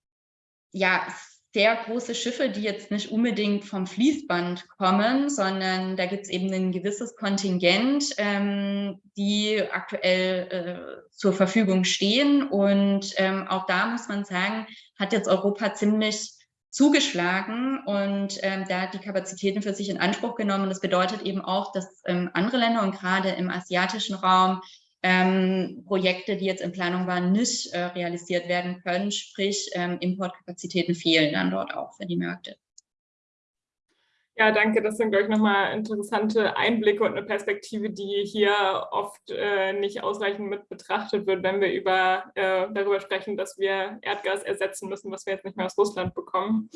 ja sehr große Schiffe, die jetzt nicht unbedingt vom Fließband kommen, sondern da gibt es eben ein gewisses Kontingent, ähm, die aktuell äh, zur Verfügung stehen. Und ähm, auch da muss man sagen, hat jetzt Europa ziemlich zugeschlagen und ähm, da die Kapazitäten für sich in Anspruch genommen. Das bedeutet eben auch, dass ähm, andere Länder und gerade im asiatischen Raum ähm, Projekte, die jetzt in Planung waren, nicht äh, realisiert werden können. Sprich, ähm, Importkapazitäten fehlen dann dort auch für die Märkte. Ja, danke. Das sind, glaube ich, nochmal interessante Einblicke und eine Perspektive, die hier oft äh, nicht ausreichend mit betrachtet wird, wenn wir über, äh, darüber sprechen, dass wir Erdgas ersetzen müssen, was wir jetzt nicht mehr aus Russland bekommen.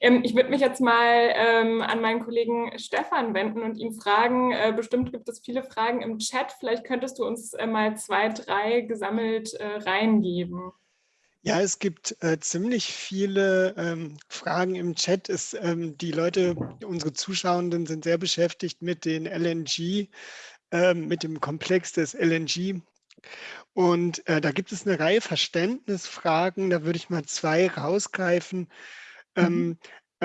Ähm, ich würde mich jetzt mal ähm, an meinen Kollegen Stefan wenden und ihn fragen, äh, bestimmt gibt es viele Fragen im Chat, vielleicht könntest du uns äh, mal zwei, drei gesammelt äh, reingeben. Ja, es gibt äh, ziemlich viele ähm, Fragen im Chat. Es, ähm, die Leute, unsere Zuschauenden sind sehr beschäftigt mit den LNG, äh, mit dem Komplex des LNG. Und äh, da gibt es eine Reihe Verständnisfragen. Da würde ich mal zwei rausgreifen. Mhm. Ähm,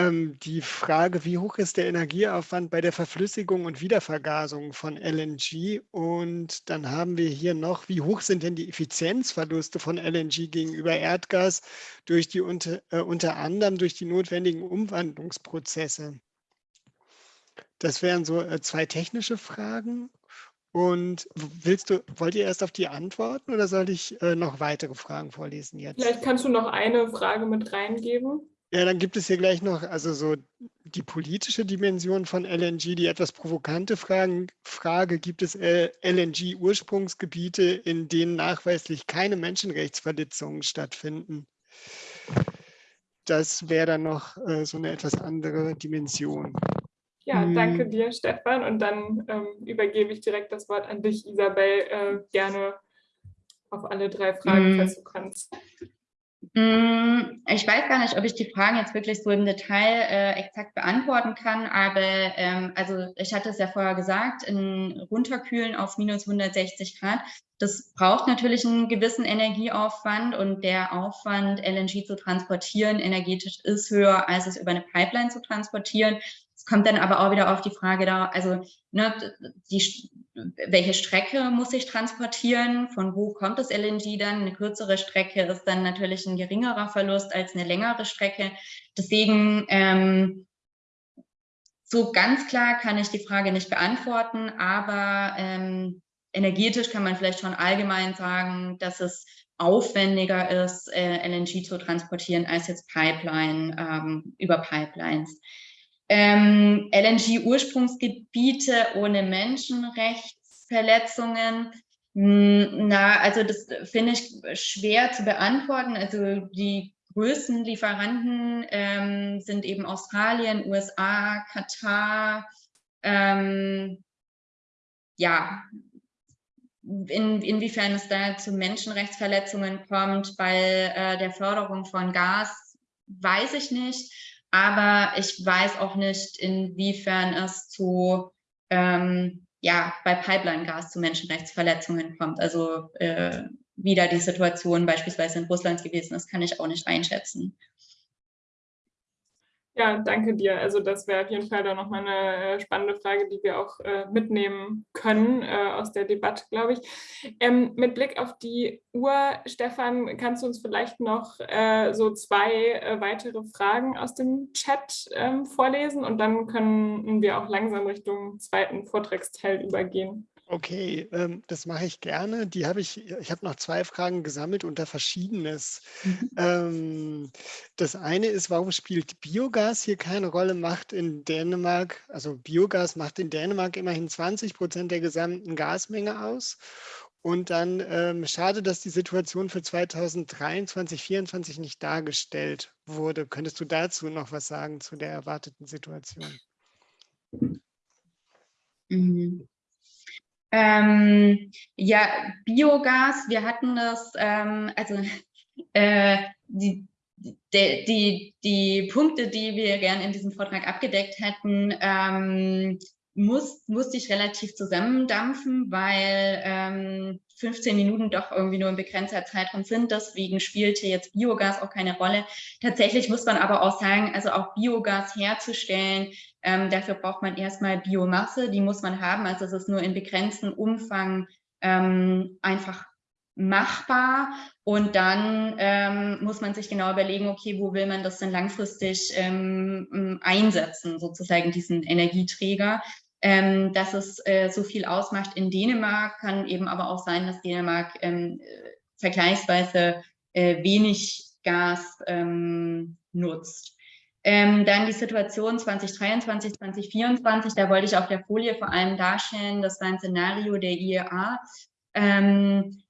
die Frage, wie hoch ist der Energieaufwand bei der Verflüssigung und Wiedervergasung von LNG? Und dann haben wir hier noch, wie hoch sind denn die Effizienzverluste von LNG gegenüber Erdgas durch die unter, äh, unter anderem durch die notwendigen Umwandlungsprozesse? Das wären so äh, zwei technische Fragen. Und willst du, wollt ihr erst auf die antworten oder soll ich äh, noch weitere Fragen vorlesen jetzt? Vielleicht kannst du noch eine Frage mit reingeben. Ja, dann gibt es hier gleich noch also so die politische Dimension von LNG, die etwas provokante Fragen, Frage, gibt es äh, LNG-Ursprungsgebiete, in denen nachweislich keine Menschenrechtsverletzungen stattfinden? Das wäre dann noch äh, so eine etwas andere Dimension. Ja, danke hm. dir, Stefan. Und dann ähm, übergebe ich direkt das Wort an dich, Isabel, äh, gerne auf alle drei Fragen, hm. falls du kannst. Mm, ich weiß gar nicht, ob ich die Fragen jetzt wirklich so im Detail äh, exakt beantworten kann, aber ähm, also ich hatte es ja vorher gesagt, in runterkühlen auf minus 160 Grad, das braucht natürlich einen gewissen Energieaufwand und der Aufwand, LNG zu transportieren, energetisch ist höher, als es über eine Pipeline zu transportieren. Es kommt dann aber auch wieder auf die Frage da, also ne, die, welche Strecke muss ich transportieren, von wo kommt das LNG dann? Eine kürzere Strecke ist dann natürlich ein geringerer Verlust als eine längere Strecke. Deswegen ähm, so ganz klar kann ich die Frage nicht beantworten, aber ähm, energetisch kann man vielleicht schon allgemein sagen, dass es aufwendiger ist, äh, LNG zu transportieren als jetzt Pipeline ähm, über Pipelines. Ähm, LNG-Ursprungsgebiete ohne Menschenrechtsverletzungen. Hm, na, also das finde ich schwer zu beantworten. Also die größten Lieferanten ähm, sind eben Australien, USA, Katar. Ähm, ja, in, inwiefern es da zu Menschenrechtsverletzungen kommt bei äh, der Förderung von Gas, weiß ich nicht. Aber ich weiß auch nicht, inwiefern es zu, ähm, ja, bei Pipeline-Gas zu Menschenrechtsverletzungen kommt. Also äh, wie da die Situation beispielsweise in Russland gewesen ist, kann ich auch nicht einschätzen. Ja, danke dir. Also das wäre auf jeden Fall dann nochmal eine äh, spannende Frage, die wir auch äh, mitnehmen können äh, aus der Debatte, glaube ich. Ähm, mit Blick auf die Uhr, Stefan, kannst du uns vielleicht noch äh, so zwei äh, weitere Fragen aus dem Chat ähm, vorlesen und dann können wir auch langsam Richtung zweiten Vortragsteil übergehen. Okay, ähm, das mache ich gerne. Die habe ich, ich habe noch zwei Fragen gesammelt unter Verschiedenes. Mhm. Ähm, das eine ist, warum spielt Biogas hier keine Rolle, macht in Dänemark, also Biogas macht in Dänemark immerhin 20 Prozent der gesamten Gasmenge aus. Und dann ähm, schade, dass die Situation für 2023, 2024 nicht dargestellt wurde. Könntest du dazu noch was sagen, zu der erwarteten Situation? Mhm. Ähm, ja, Biogas, wir hatten das, ähm, also (laughs) äh, die, die, die, die, Punkte, die wir gern in diesem Vortrag abgedeckt hätten, ähm, muss, musste ich relativ zusammendampfen, weil ähm, 15 Minuten doch irgendwie nur ein begrenzter Zeitraum sind. Deswegen spielte jetzt Biogas auch keine Rolle. Tatsächlich muss man aber auch sagen, also auch Biogas herzustellen, ähm, dafür braucht man erstmal Biomasse, die muss man haben. Also es ist nur in begrenztem Umfang ähm, einfach machbar und dann ähm, muss man sich genau überlegen, okay, wo will man das denn langfristig ähm, einsetzen, sozusagen diesen Energieträger. Ähm, dass es äh, so viel ausmacht in Dänemark, kann eben aber auch sein, dass Dänemark ähm, vergleichsweise äh, wenig Gas ähm, nutzt. Ähm, dann die Situation 2023, 2024, da wollte ich auf der Folie vor allem darstellen, das war ein Szenario der IEA. Ähm,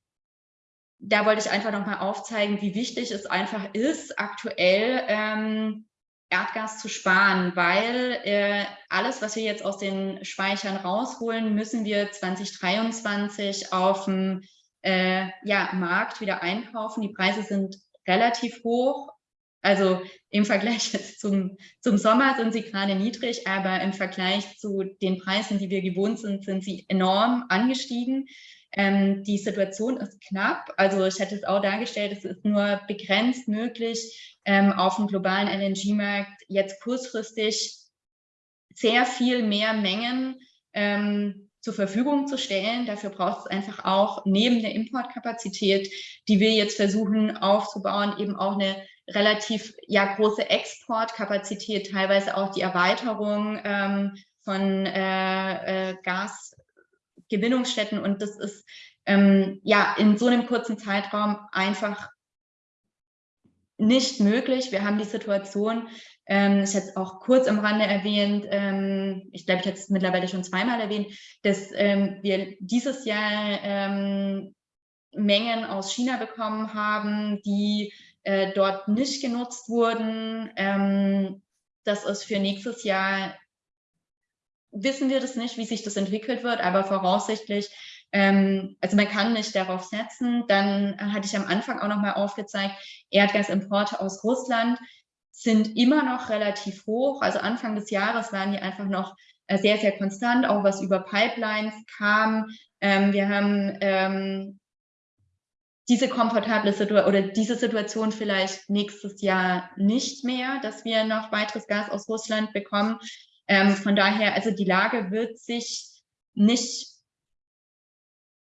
da wollte ich einfach nochmal aufzeigen, wie wichtig es einfach ist, aktuell ähm, Erdgas zu sparen, weil äh, alles, was wir jetzt aus den Speichern rausholen, müssen wir 2023 auf dem äh, ja, Markt wieder einkaufen. Die Preise sind relativ hoch. Also im Vergleich (laughs) zum, zum Sommer sind sie gerade niedrig, aber im Vergleich zu den Preisen, die wir gewohnt sind, sind sie enorm angestiegen. Ähm, die Situation ist knapp. Also ich hätte es auch dargestellt, es ist nur begrenzt möglich, ähm, auf dem globalen LNG-Markt jetzt kurzfristig sehr viel mehr Mengen ähm, zur Verfügung zu stellen. Dafür braucht es einfach auch neben der Importkapazität, die wir jetzt versuchen aufzubauen, eben auch eine relativ ja, große Exportkapazität, teilweise auch die Erweiterung ähm, von äh, äh, Gas, Gewinnungsstätten und das ist ähm, ja in so einem kurzen Zeitraum einfach nicht möglich. Wir haben die Situation, ähm, ich hätte es auch kurz am Rande erwähnt, ähm, ich glaube, ich hätte es mittlerweile schon zweimal erwähnt, dass ähm, wir dieses Jahr ähm, Mengen aus China bekommen haben, die äh, dort nicht genutzt wurden. Ähm, das ist für nächstes Jahr wissen wir das nicht, wie sich das entwickelt wird, aber voraussichtlich, ähm, also man kann nicht darauf setzen. Dann hatte ich am Anfang auch nochmal aufgezeigt, Erdgasimporte aus Russland sind immer noch relativ hoch. Also Anfang des Jahres waren die einfach noch äh, sehr, sehr konstant, auch was über Pipelines kam. Ähm, wir haben ähm, diese komfortable Situation oder diese Situation vielleicht nächstes Jahr nicht mehr, dass wir noch weiteres Gas aus Russland bekommen. Ähm, von daher, also die Lage wird sich nicht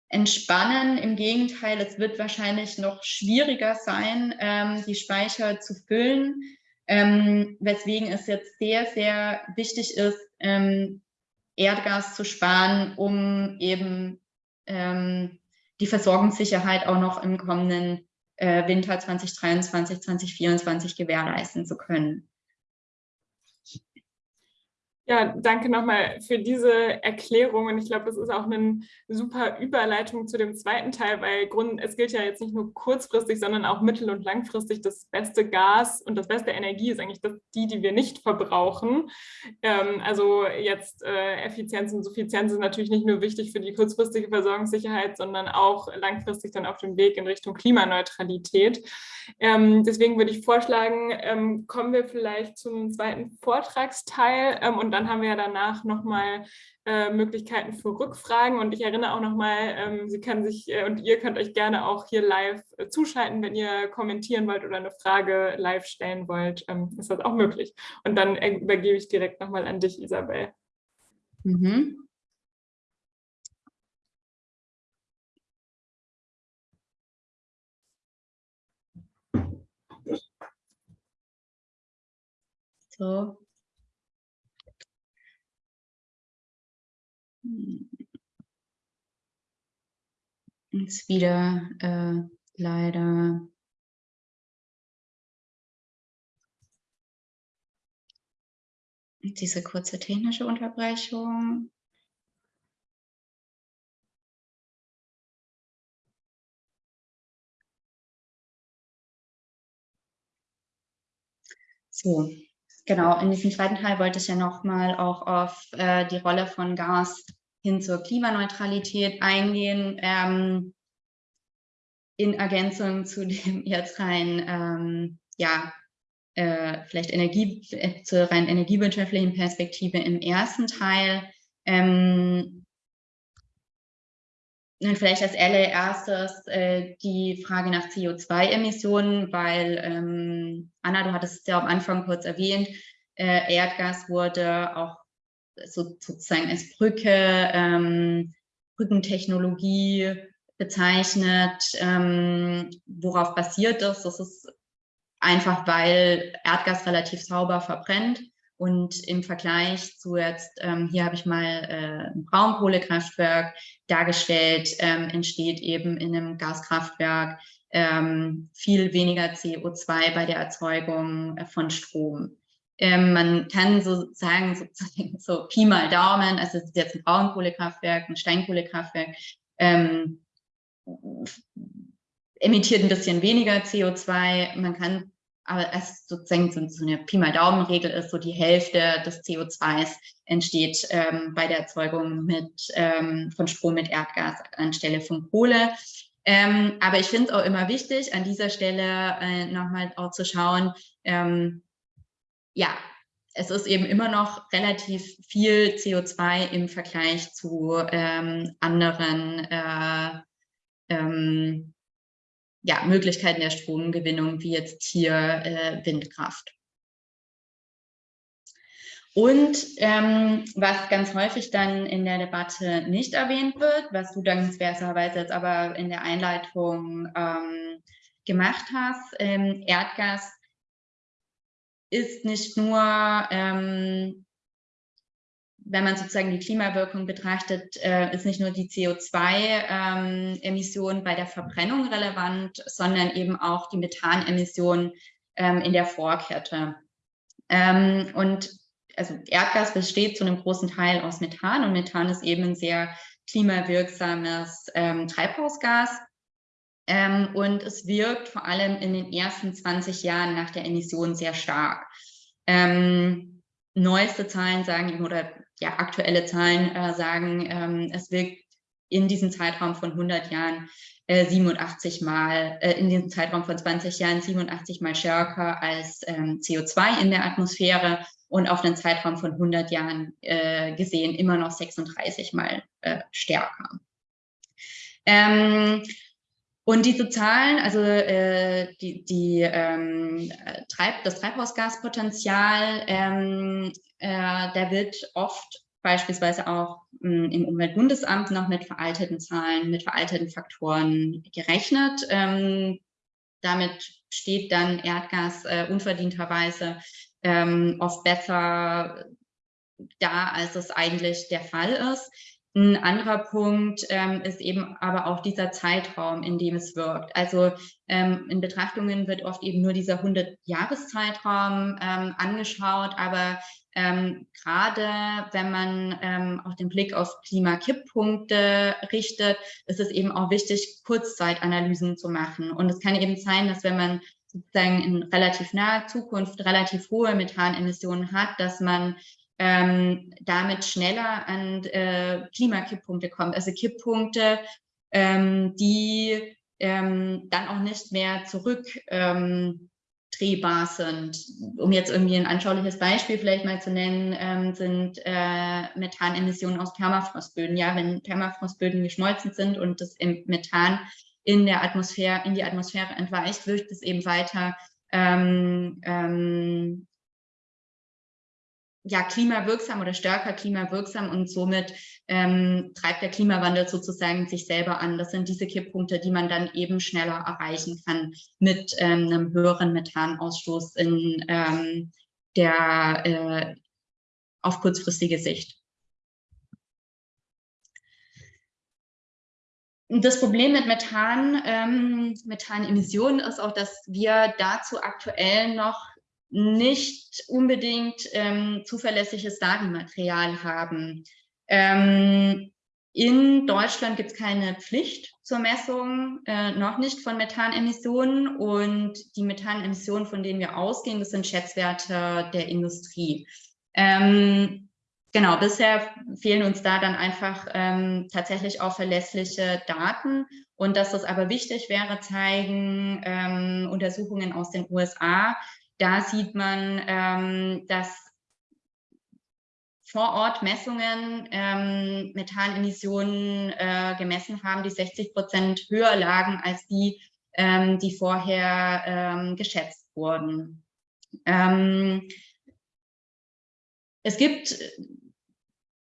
entspannen. Im Gegenteil, es wird wahrscheinlich noch schwieriger sein, ähm, die Speicher zu füllen, ähm, weswegen es jetzt sehr, sehr wichtig ist, ähm, Erdgas zu sparen, um eben ähm, die Versorgungssicherheit auch noch im kommenden äh, Winter 2023, 2024 gewährleisten zu können. Ja, danke nochmal für diese Erklärung und ich glaube, das ist auch eine super Überleitung zu dem zweiten Teil, weil es gilt ja jetzt nicht nur kurzfristig, sondern auch mittel- und langfristig das beste Gas und das beste Energie ist eigentlich das, die, die wir nicht verbrauchen. Ähm, also jetzt äh, Effizienz und Suffizienz ist natürlich nicht nur wichtig für die kurzfristige Versorgungssicherheit, sondern auch langfristig dann auf dem Weg in Richtung Klimaneutralität. Ähm, deswegen würde ich vorschlagen, ähm, kommen wir vielleicht zum zweiten Vortragsteil ähm, und dann haben wir ja danach nochmal äh, Möglichkeiten für Rückfragen und ich erinnere auch nochmal, ähm, Sie können sich äh, und ihr könnt euch gerne auch hier live äh, zuschalten, wenn ihr kommentieren wollt oder eine Frage live stellen wollt, ähm, ist das auch möglich. Und dann äh, übergebe ich direkt nochmal an dich, Isabel. Mhm. So, Jetzt wieder äh, leider diese kurze technische Unterbrechung. So, genau, in diesem zweiten Teil wollte ich ja nochmal auch auf äh, die Rolle von Gas hin zur Klimaneutralität eingehen. Ähm, in Ergänzung zu dem (laughs) jetzt rein, ähm, ja, äh, vielleicht Energie, äh, zur rein energiewirtschaftlichen Perspektive im ersten Teil. Ähm, vielleicht als allererstes äh, die Frage nach CO2-Emissionen, weil ähm, Anna, du hattest es ja am Anfang kurz erwähnt, äh, Erdgas wurde auch so, sozusagen als Brücke, ähm, Brückentechnologie bezeichnet. Ähm, worauf basiert das? Das ist einfach, weil Erdgas relativ sauber verbrennt und im Vergleich zu jetzt, ähm, hier habe ich mal äh, ein Braunkohlekraftwerk dargestellt, ähm, entsteht eben in einem Gaskraftwerk ähm, viel weniger CO2 bei der Erzeugung äh, von Strom. Ähm, man kann so sagen, sozusagen so Pi mal Daumen, also es ist jetzt ein Braunkohlekraftwerk, ein Steinkohlekraftwerk, ähm, emittiert ein bisschen weniger CO2. Man kann aber es sozusagen so eine Pi mal Daumen-Regel ist, so die Hälfte des CO2s entsteht ähm, bei der Erzeugung mit, ähm, von Strom mit Erdgas anstelle von Kohle. Ähm, aber ich finde es auch immer wichtig, an dieser Stelle äh, nochmal auch zu schauen, ähm, ja, es ist eben immer noch relativ viel CO2 im Vergleich zu ähm, anderen äh, ähm, ja, Möglichkeiten der Stromgewinnung, wie jetzt hier äh, Windkraft. Und ähm, was ganz häufig dann in der Debatte nicht erwähnt wird, was du dankenswerterweise jetzt aber in der Einleitung ähm, gemacht hast, ähm, Erdgas ist nicht nur ähm, wenn man sozusagen die Klimawirkung betrachtet, äh, ist nicht nur die CO2-Emission ähm, bei der Verbrennung relevant, sondern eben auch die Methanemission ähm, in der Vorkette. Ähm, und also Erdgas besteht zu einem großen Teil aus Methan und Methan ist eben ein sehr klimawirksames ähm, Treibhausgas. Ähm, und es wirkt vor allem in den ersten 20 Jahren nach der Emission sehr stark. Ähm, neueste Zahlen sagen oder ja, aktuelle Zahlen äh, sagen, ähm, es wirkt in diesem Zeitraum von 100 Jahren äh, 87 Mal, äh, in diesem Zeitraum von 20 Jahren 87 Mal stärker als ähm, CO2 in der Atmosphäre und auf einen Zeitraum von 100 Jahren äh, gesehen immer noch 36 Mal äh, stärker. Ähm, und diese Zahlen, also äh, die, die, ähm, Treib, das Treibhausgaspotenzial, ähm, äh, der wird oft beispielsweise auch mh, hm, im Umweltbundesamt noch mit veralteten Zahlen, mit veralteten Faktoren gerechnet. Ähm, damit steht dann Erdgas äh, unverdienterweise ähm, oft besser da, als es eigentlich der Fall ist. Ein anderer Punkt ähm, ist eben aber auch dieser Zeitraum, in dem es wirkt. Also ähm, in Betrachtungen wird oft eben nur dieser 100-Jahres-Zeitraum ähm, angeschaut, aber ähm, gerade wenn man ähm, auch den Blick auf Klimakipppunkte richtet, ist es eben auch wichtig, Kurzzeitanalysen zu machen. Und es kann eben sein, dass wenn man sozusagen in relativ naher Zukunft relativ hohe Methanemissionen hat, dass man ähm, damit schneller an äh, Klimakipppunkte kommt. Also Kipppunkte, ähm, die ähm, dann auch nicht mehr zurückdrehbar ähm, sind. Um jetzt irgendwie ein anschauliches Beispiel vielleicht mal zu nennen, ähm, sind äh, Methanemissionen aus Permafrostböden. Ja, wenn Permafrostböden geschmolzen sind und das Methan in der Atmosphäre, in die Atmosphäre entweicht, wirkt es eben weiter ähm, ähm, ja, klimawirksam oder stärker klimawirksam und somit ähm, treibt der Klimawandel sozusagen sich selber an. Das sind diese Kipppunkte, die man dann eben schneller erreichen kann mit ähm, einem höheren Methanausstoß in ähm, der äh, auf kurzfristige Sicht. Das Problem mit Methan, ähm, Methanemissionen ist auch, dass wir dazu aktuell noch nicht unbedingt ähm, zuverlässiges Datenmaterial haben. Ähm, in Deutschland gibt es keine Pflicht zur Messung, äh, noch nicht von Methanemissionen. Und die Methanemissionen, von denen wir ausgehen, das sind Schätzwerte der Industrie. Ähm, genau, bisher fehlen uns da dann einfach ähm, tatsächlich auch verlässliche Daten. Und dass das aber wichtig wäre, zeigen ähm, Untersuchungen aus den USA. Da sieht man, ähm, dass vor Ort Messungen ähm, Methanemissionen äh, gemessen haben, die 60 Prozent höher lagen als die, ähm, die vorher ähm, geschätzt wurden. Ähm, es gibt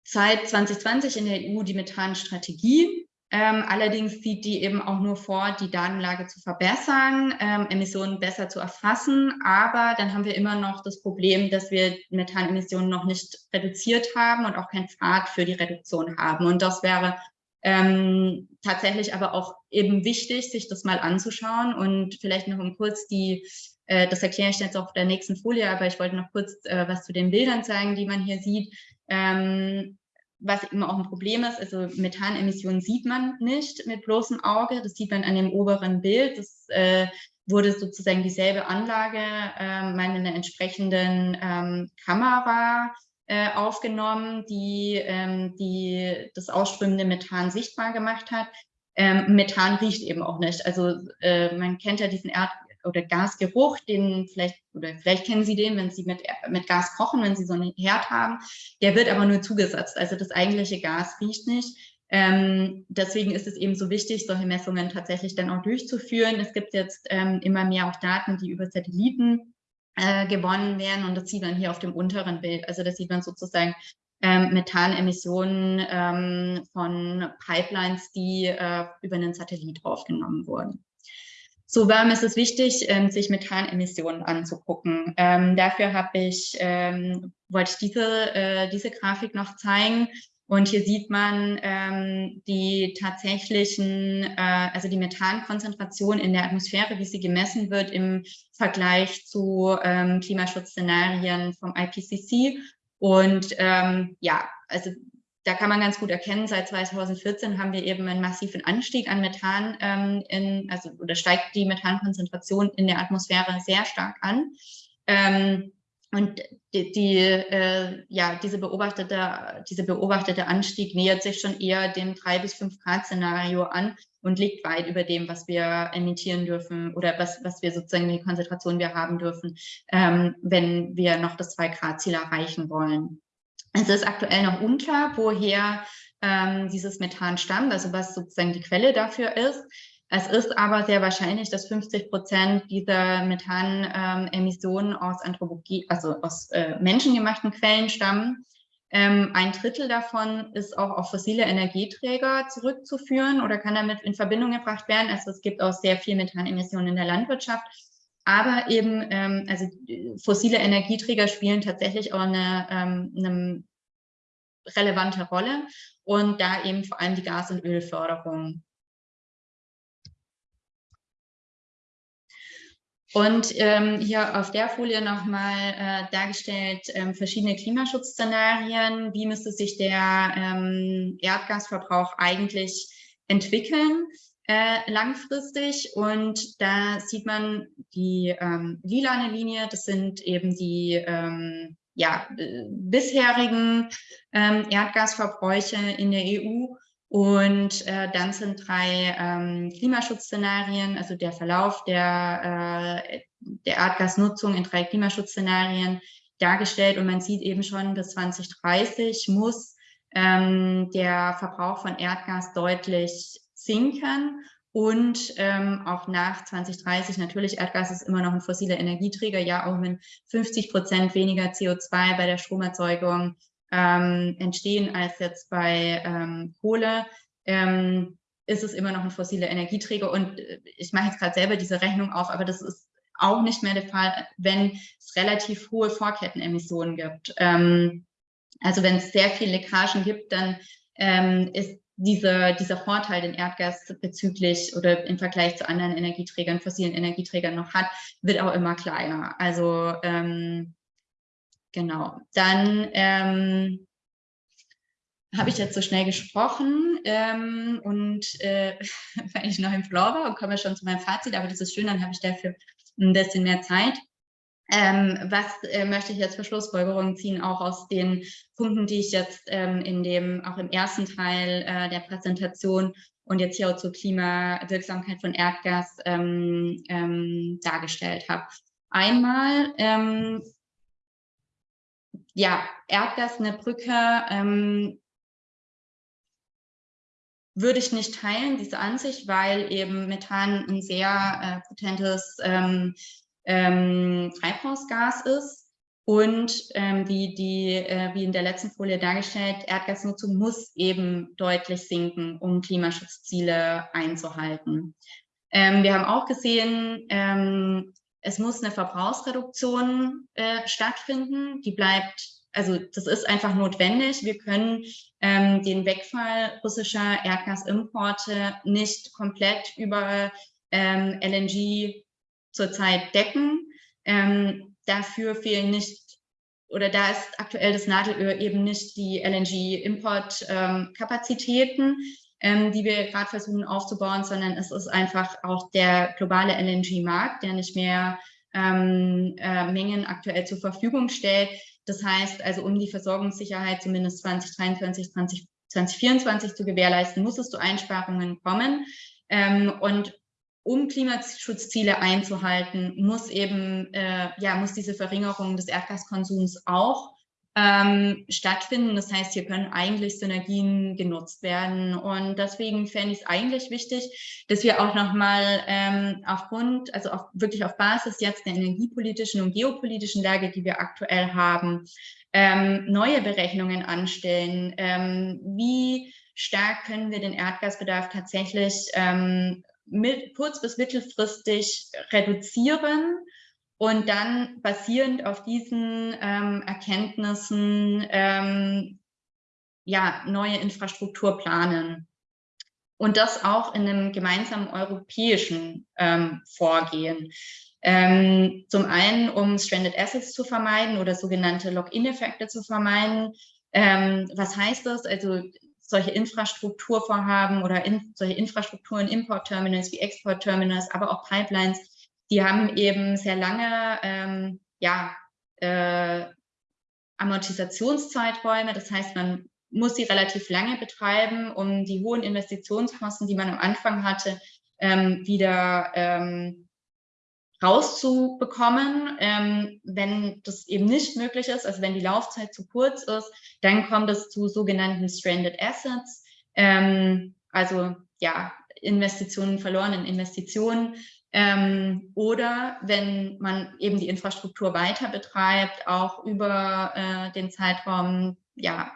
seit 2020 in der EU die Methanstrategie. Ähm, allerdings sieht die eben auch nur vor, die Datenlage zu verbessern, ähm, Emissionen besser zu erfassen. Aber dann haben wir immer noch das Problem, dass wir Methanemissionen noch nicht reduziert haben und auch keinen Pfad für die Reduktion haben. Und das wäre ähm, tatsächlich aber auch eben wichtig, sich das mal anzuschauen und vielleicht noch um kurz die, äh, das erkläre ich jetzt auf der nächsten Folie, aber ich wollte noch kurz äh, was zu den Bildern zeigen, die man hier sieht. Ähm, was immer auch ein Problem ist, also Methanemissionen sieht man nicht mit bloßem Auge, das sieht man an dem oberen Bild, das äh, wurde sozusagen dieselbe Anlage äh, mal in einer entsprechenden ähm, Kamera äh, aufgenommen, die, ähm, die das ausströmende Methan sichtbar gemacht hat. Ähm, Methan riecht eben auch nicht. Also äh, man kennt ja diesen Erd- oder Gasgeruch, den vielleicht, oder vielleicht kennen Sie den, wenn Sie mit, mit Gas kochen, wenn Sie so einen Herd haben. Der wird aber nur zugesetzt. Also das eigentliche Gas riecht nicht. Ähm, deswegen ist es eben so wichtig, solche Messungen tatsächlich dann auch durchzuführen. Es gibt jetzt ähm, immer mehr auch Daten, die über Satelliten äh, gewonnen werden und das sieht man hier auf dem unteren Bild. Also das sieht man sozusagen ähm, Methanemissionen ähm, von Pipelines, die äh, über einen Satellit aufgenommen wurden. So warum ist es wichtig, ähm, sich Methanemissionen anzugucken. Ähm, dafür habe ich, ähm, wollte ich diese, äh, diese Grafik noch zeigen. Und hier sieht man ähm, die tatsächlichen, äh, also die Methankonzentration in der Atmosphäre, wie sie gemessen wird im Vergleich zu ähm, Klimaschutzszenarien vom IPCC. Und ähm, ja, also da kann man ganz gut erkennen, seit 2014 haben wir eben einen massiven Anstieg an Methan, ähm, in, also oder steigt die Methankonzentration in der Atmosphäre sehr stark an. Ähm, und die, die äh, ja, diese beobachtete, diese beobachtete Anstieg nähert sich schon eher dem 3 bis 5 Grad Szenario an und liegt weit über dem, was wir emittieren dürfen oder was, was wir sozusagen die Konzentration wir haben dürfen, ähm, wenn wir noch das 2 Grad Ziel erreichen wollen. Es ist aktuell noch unklar, woher ähm, dieses Methan stammt, also was sozusagen die Quelle dafür ist. Es ist aber sehr wahrscheinlich, dass 50 Prozent dieser Methanemissionen ähm, aus Anthropologie, also aus äh, menschengemachten Quellen stammen. Ähm, ein Drittel davon ist auch auf fossile Energieträger zurückzuführen oder kann damit in Verbindung gebracht werden. Also es gibt auch sehr viel Methanemissionen in der Landwirtschaft. Aber eben, ähm, also fossile Energieträger spielen tatsächlich auch eine, ähm, eine relevante Rolle und da eben vor allem die Gas- und Ölförderung. Und ähm, hier auf der Folie nochmal äh, dargestellt ähm, verschiedene Klimaschutz-Szenarien. Wie müsste sich der ähm, Erdgasverbrauch eigentlich entwickeln? Äh, langfristig. Und da sieht man die ähm, lilane Linie, das sind eben die ähm, ja, äh, bisherigen ähm, Erdgasverbräuche in der EU. Und äh, dann sind drei ähm, Klimaschutzszenarien, also der Verlauf der, äh, der Erdgasnutzung in drei Klimaschutzszenarien dargestellt. Und man sieht eben schon, bis 2030 muss ähm, der Verbrauch von Erdgas deutlich sinken und ähm, auch nach 2030 natürlich Erdgas ist immer noch ein fossiler Energieträger, ja auch wenn 50 Prozent weniger CO2 bei der Stromerzeugung ähm, entstehen als jetzt bei ähm, Kohle, ähm, ist es immer noch ein fossiler Energieträger und äh, ich mache jetzt gerade selber diese Rechnung auf, aber das ist auch nicht mehr der Fall, wenn es relativ hohe Vorkettenemissionen gibt. Ähm, also wenn es sehr viele Leckagen gibt, dann ähm, ist diese, dieser Vorteil, den Erdgas bezüglich oder im Vergleich zu anderen Energieträgern, fossilen Energieträgern noch hat, wird auch immer kleiner. Also ähm, genau. Dann ähm, habe ich jetzt so schnell gesprochen ähm, und äh, (laughs) weil ich noch im Floor war und komme schon zu meinem Fazit, aber das ist schön, dann habe ich dafür ein bisschen mehr Zeit. Ähm, was äh, möchte ich jetzt für Schlussfolgerungen ziehen, auch aus den Punkten, die ich jetzt ähm, in dem, auch im ersten Teil äh, der Präsentation und jetzt hier auch zur Klimawirksamkeit von Erdgas ähm, ähm dargestellt habe. Einmal, ähm, ja, Erdgas eine Brücke ähm, würde ich nicht teilen, diese Ansicht, weil eben Methan ein sehr äh, potentes ähm, Treibhausgas ist. Und ähm, wie, die, äh, wie in der letzten Folie dargestellt, Erdgasnutzung muss eben deutlich sinken, um Klimaschutzziele einzuhalten. Ähm, wir haben auch gesehen, ähm, es muss eine Verbrauchsreduktion äh, stattfinden. Die bleibt, also das ist einfach notwendig. Wir können ähm, den Wegfall russischer Erdgasimporte nicht komplett über ähm, LNG zurzeit decken. Ähm, dafür fehlen nicht, oder da ist aktuell das Nadelöhr eben nicht die LNG-Importkapazitäten, ähm, die wir gerade versuchen aufzubauen, sondern es ist einfach auch der globale LNG-Markt, der nicht mehr ähm, äh, Mengen aktuell zur Verfügung stellt. Das heißt also, um die Versorgungssicherheit zumindest 2023, 20, 2024 zu gewährleisten, muss es zu Einsparungen kommen. Ähm, und um Klimaschutzziele einzuhalten, muss eben, äh, ja, muss diese Verringerung des Erdgaskonsums auch ähm, stattfinden. Das heißt, hier können eigentlich Synergien genutzt werden. Und deswegen fände ich es eigentlich wichtig, dass wir auch nochmal ähm, aufgrund, also auf, wirklich auf Basis jetzt der energiepolitischen und geopolitischen Lage, die wir aktuell haben, ähm, neue Berechnungen anstellen. Ähm, wie stark können wir den Erdgasbedarf tatsächlich ähm, mit, kurz- bis mittelfristig reduzieren und dann basierend auf diesen ähm, Erkenntnissen ähm, ja, neue Infrastruktur planen. Und das auch in einem gemeinsamen europäischen ähm, Vorgehen. Ähm, zum einen, um Stranded Assets zu vermeiden oder sogenannte Lock-in-Effekte zu vermeiden. Ähm, was heißt das? Also solche Infrastrukturvorhaben oder in, solche Infrastrukturen, Importterminals wie Exportterminals, aber auch Pipelines, die haben eben sehr lange ähm, ja, äh, Amortisationszeiträume. Das heißt, man muss sie relativ lange betreiben, um die hohen Investitionskosten, die man am Anfang hatte, ähm, wieder ähm, rauszubekommen. Ähm, wenn das eben nicht möglich ist, also wenn die Laufzeit zu kurz ist, dann kommt es zu sogenannten Stranded Assets, ähm, also ja, Investitionen verloren in Investitionen. Ähm, oder wenn man eben die Infrastruktur weiter betreibt, auch über äh, den Zeitraum ja,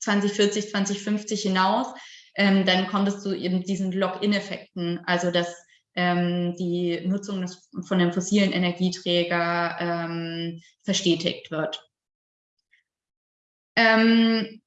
2040, 2050 hinaus, ähm, dann kommt es zu eben diesen Lock-in-Effekten, also dass ähm, die Nutzung des, von dem fossilen Energieträger ähm, verstetigt wird. Ähm,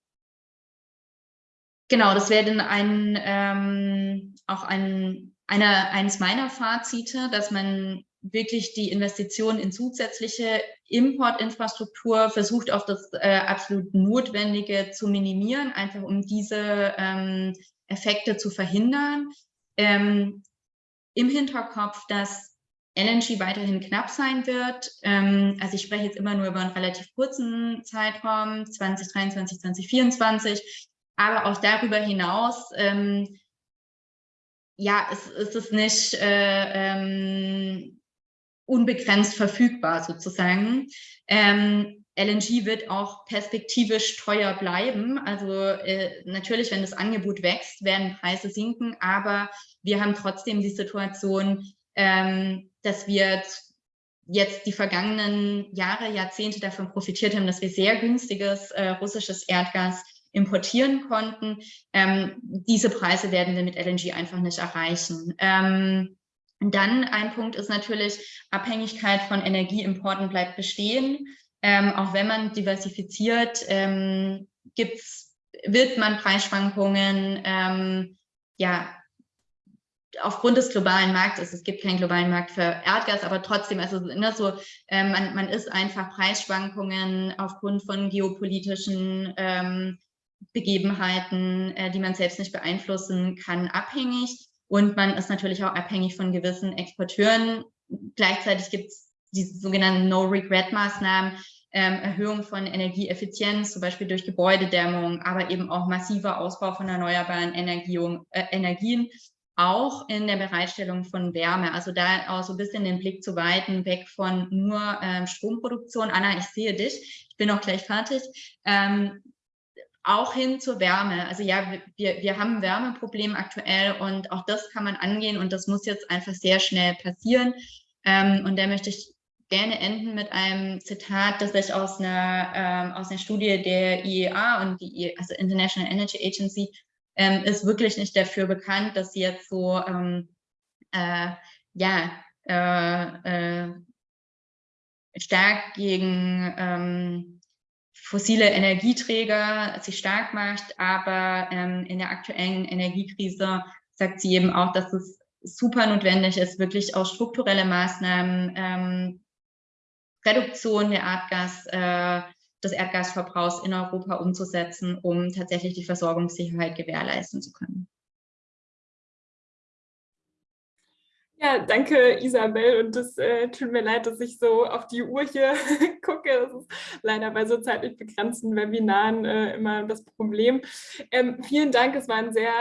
genau, das wäre dann ein, ähm, auch ein, eine, eines meiner Fazite, dass man wirklich die Investitionen in zusätzliche Importinfrastruktur versucht, auf das äh, absolut Notwendige zu minimieren, einfach um diese ähm, Effekte zu verhindern. Ähm, im Hinterkopf, dass LNG weiterhin knapp sein wird. Ähm, also ich spreche jetzt immer nur über einen relativ kurzen Zeitraum, 2023, 2024, aber auch darüber hinaus, ähm, ja, es, es ist nicht äh, ähm, unbegrenzt verfügbar sozusagen. Ähm, LNG wird auch perspektivisch teuer bleiben. Also äh, natürlich, wenn das Angebot wächst, werden Preise sinken, aber wir haben trotzdem die Situation, ähm, dass wir jetzt die vergangenen Jahre, Jahrzehnte davon profitiert haben, dass wir sehr günstiges äh, russisches Erdgas importieren konnten. Ähm, diese Preise werden wir mit LNG einfach nicht erreichen. Ähm, dann ein Punkt ist natürlich, Abhängigkeit von Energieimporten bleibt bestehen. Ähm, auch wenn man diversifiziert, ähm, gibt's, wird man Preisschwankungen ähm, ja, aufgrund des globalen Marktes, es gibt keinen globalen Markt für Erdgas, aber trotzdem, also ne, so, äh, man, man ist einfach Preisschwankungen aufgrund von geopolitischen ähm, Begebenheiten, äh, die man selbst nicht beeinflussen kann, abhängig. Und man ist natürlich auch abhängig von gewissen Exporteuren. Gleichzeitig gibt es die sogenannten No-Regret-Maßnahmen, ähm, Erhöhung von Energieeffizienz, zum Beispiel durch Gebäudedämmung, aber eben auch massiver Ausbau von erneuerbaren Energien, äh, Energien auch in der Bereitstellung von Wärme. Also da auch so ein bisschen den Blick zu weiten, weg von nur ähm, Stromproduktion. Anna, ich sehe dich, ich bin auch gleich fertig. Ähm, auch hin zur Wärme. Also ja, wir, wir haben ein Wärmeproblem aktuell und auch das kann man angehen und das muss jetzt einfach sehr schnell passieren. Ähm, und da möchte ich gerne enden mit einem Zitat, das ich aus einer, ähm, aus einer Studie der IEA und die also International Energy Agency ähm, ist wirklich nicht dafür bekannt, dass sie jetzt so ähm, äh, ja äh, äh, stark gegen ähm, fossile Energieträger sich stark macht, aber ähm, in der aktuellen Energiekrise sagt sie eben auch, dass es super notwendig ist, wirklich auch strukturelle Maßnahmen, ähm, Reduktion der Erdgas, äh, des Erdgasverbrauchs in Europa umzusetzen, um tatsächlich die Versorgungssicherheit gewährleisten zu können. Ja, danke Isabel und das äh, tut mir leid, dass ich so auf die Uhr hier (laughs) gucke. Das ist leider bei so zeitlich begrenzten Webinaren äh, immer das Problem. Ähm, vielen Dank, es war ein sehr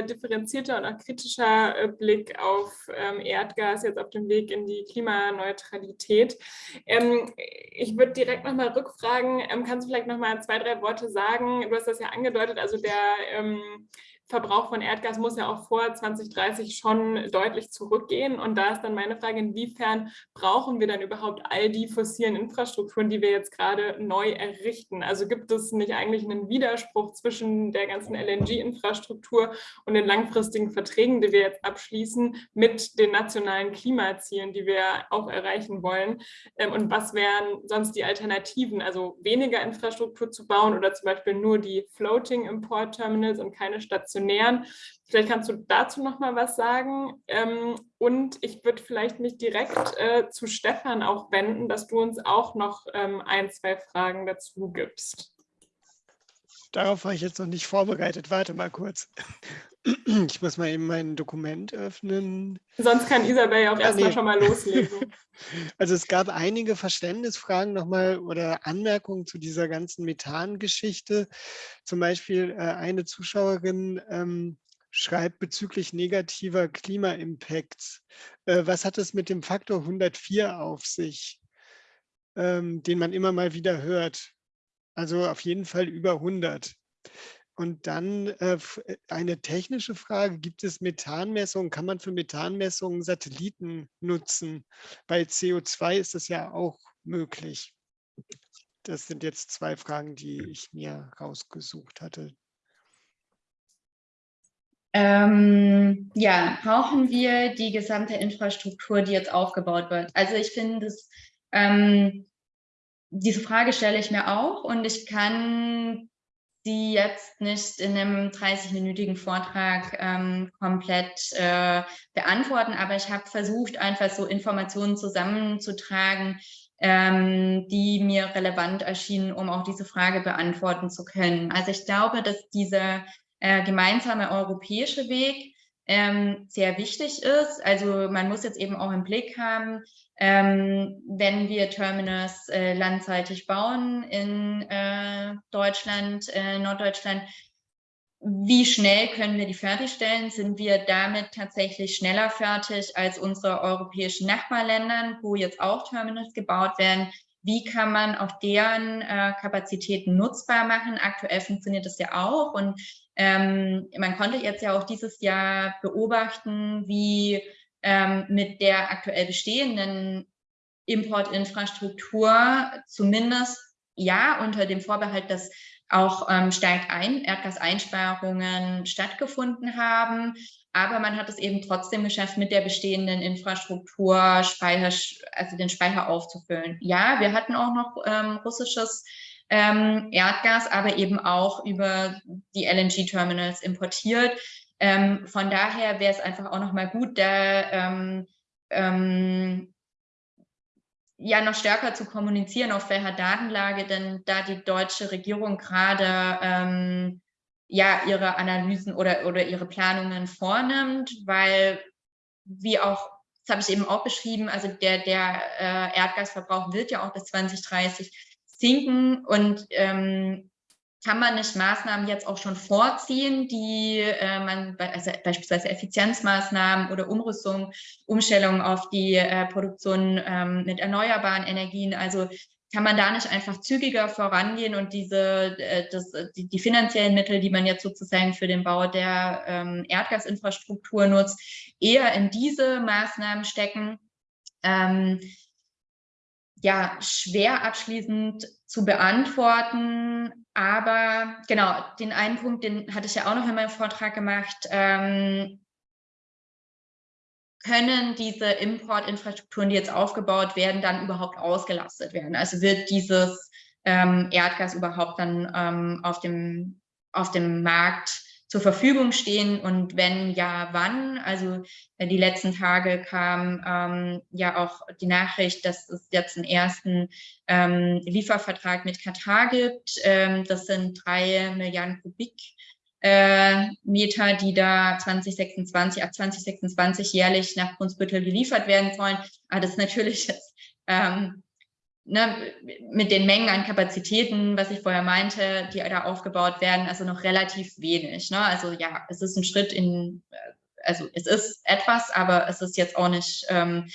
äh, differenzierter und auch kritischer äh, Blick auf ähm, Erdgas, jetzt auf dem Weg in die Klimaneutralität. Ähm, ich würde direkt nochmal rückfragen, ähm, kannst du vielleicht nochmal zwei, drei Worte sagen? Du hast das ja angedeutet, also der ähm, Verbrauch von Erdgas muss ja auch vor 2030 schon deutlich zurückgehen. Und da ist dann meine Frage, inwiefern brauchen wir dann überhaupt all die fossilen Infrastrukturen, die wir jetzt gerade neu errichten? Also gibt es nicht eigentlich einen Widerspruch zwischen der ganzen LNG-Infrastruktur und den langfristigen Verträgen, die wir jetzt abschließen, mit den nationalen Klimazielen, die wir auch erreichen wollen? Ähm, und was wären sonst die Alternativen? Also weniger Infrastruktur zu bauen oder zum Beispiel nur die Floating Import Terminals und keine Station nähern. Vielleicht kannst du dazu noch mal was sagen. Ähm, und ich würde vielleicht mich direkt äh, zu Stefan auch wenden, dass du uns auch noch ähm, ein, zwei Fragen dazu gibst. Darauf war ich jetzt noch nicht vorbereitet. Warte mal kurz. (clears throat) Ich muss mal eben mein Dokument öffnen. Sonst kann Isabel ja auch ja, erstmal nee. schon mal loslegen. (laughs) Also es gab einige Verständnisfragen nochmal oder Anmerkungen zu dieser ganzen Methan-Geschichte. Zum Beispiel äh, eine Zuschauerin ähm, schreibt bezüglich negativer Klima-Impacts. Äh, was hat es mit dem Faktor 104 auf sich, ähm, den man immer mal wieder hört? Also auf jeden Fall über 100. Und dann äh, äh, eine technische Frage, gibt es Methanmessungen? Kann man für Methanmessungen Satelliten nutzen? Bei CO2 ist das ja auch möglich. Das sind jetzt zwei Fragen, die ich mir rausgesucht hatte. Ähm, ja, brauchen wir die gesamte Infrastruktur, die jetzt aufgebaut wird? Also ich finde, ähm, diese Frage stelle ich mir auch und ich kann die jetzt nicht in einem 30-minütigen Vortrag ähm, komplett äh, beantworten, aber ich habe versucht, einfach so Informationen zusammenzutragen, ähm, die mir relevant erschienen, um auch diese Frage beantworten zu können. Also ich glaube, dass dieser äh, gemeinsame europäische Weg ähm, sehr wichtig ist. Also man muss jetzt eben auch im Blick haben, ähm, wenn wir Terminals äh, landseitig bauen in äh, Deutschland, äh, Norddeutschland, wie schnell können wir die fertigstellen? Sind wir damit tatsächlich schneller fertig als unsere europäischen Nachbarländern, wo jetzt auch Terminals gebaut werden? Wie kann man auch deren äh, Kapazitäten nutzbar machen? Aktuell funktioniert das ja auch und ähm, man konnte jetzt ja auch dieses Jahr beobachten, wie ähm, mit der aktuell bestehenden Importinfrastruktur zumindest ja unter dem Vorbehalt, dass auch ähm, stark ein Erdgaseinsparungen stattgefunden haben. Aber man hat es eben trotzdem geschafft, mit der bestehenden Infrastruktur Speicher, also den Speicher aufzufüllen. Ja, wir hatten auch noch ähm, russisches ähm, Erdgas, aber eben auch über die LNG-Terminals importiert. Ähm, von daher wäre es einfach auch nochmal gut, da ähm, ähm, ja noch stärker zu kommunizieren, auf welcher Datenlage denn da die deutsche Regierung gerade ähm, ja ihre Analysen oder, oder ihre Planungen vornimmt, weil wie auch das habe ich eben auch beschrieben, also der, der äh, Erdgasverbrauch wird ja auch bis 2030 sinken und ähm, kann man nicht Maßnahmen jetzt auch schon vorziehen, die äh, man, also beispielsweise Effizienzmaßnahmen oder Umrüstung, Umstellung auf die äh, Produktion ähm, mit erneuerbaren Energien, also kann man da nicht einfach zügiger vorangehen und diese, äh, das, die, die, finanziellen Mittel, die man jetzt sozusagen für den Bau der ähm, Erdgasinfrastruktur nutzt, eher in diese Maßnahmen stecken? Ähm, ja, schwer abschließend zu beantworten, aber genau, den einen Punkt, den hatte ich ja auch noch in meinem Vortrag gemacht, ähm, können diese Importinfrastrukturen, die jetzt aufgebaut werden, dann überhaupt ausgelastet werden? Also wird dieses ähm, Erdgas überhaupt dann ähm, auf, dem, auf dem Markt zur Verfügung stehen und wenn ja, wann? Also äh, die letzten Tage kam ähm, ja auch die Nachricht, dass es jetzt einen ersten ähm, Liefervertrag mit Katar gibt. Ähm, das sind drei Milliarden Kubik äh, Meter, die da 2026, ab 2026 jährlich nach Brunsbüttel geliefert werden sollen. Aber das ist natürlich jetzt, ähm, ne, mit den Mengen an Kapazitäten, was ich vorher meinte, die da aufgebaut werden, also noch relativ wenig. Ne? Also ja, es ist ein Schritt in, äh, also es ist etwas, aber es ist jetzt auch nicht, ähm,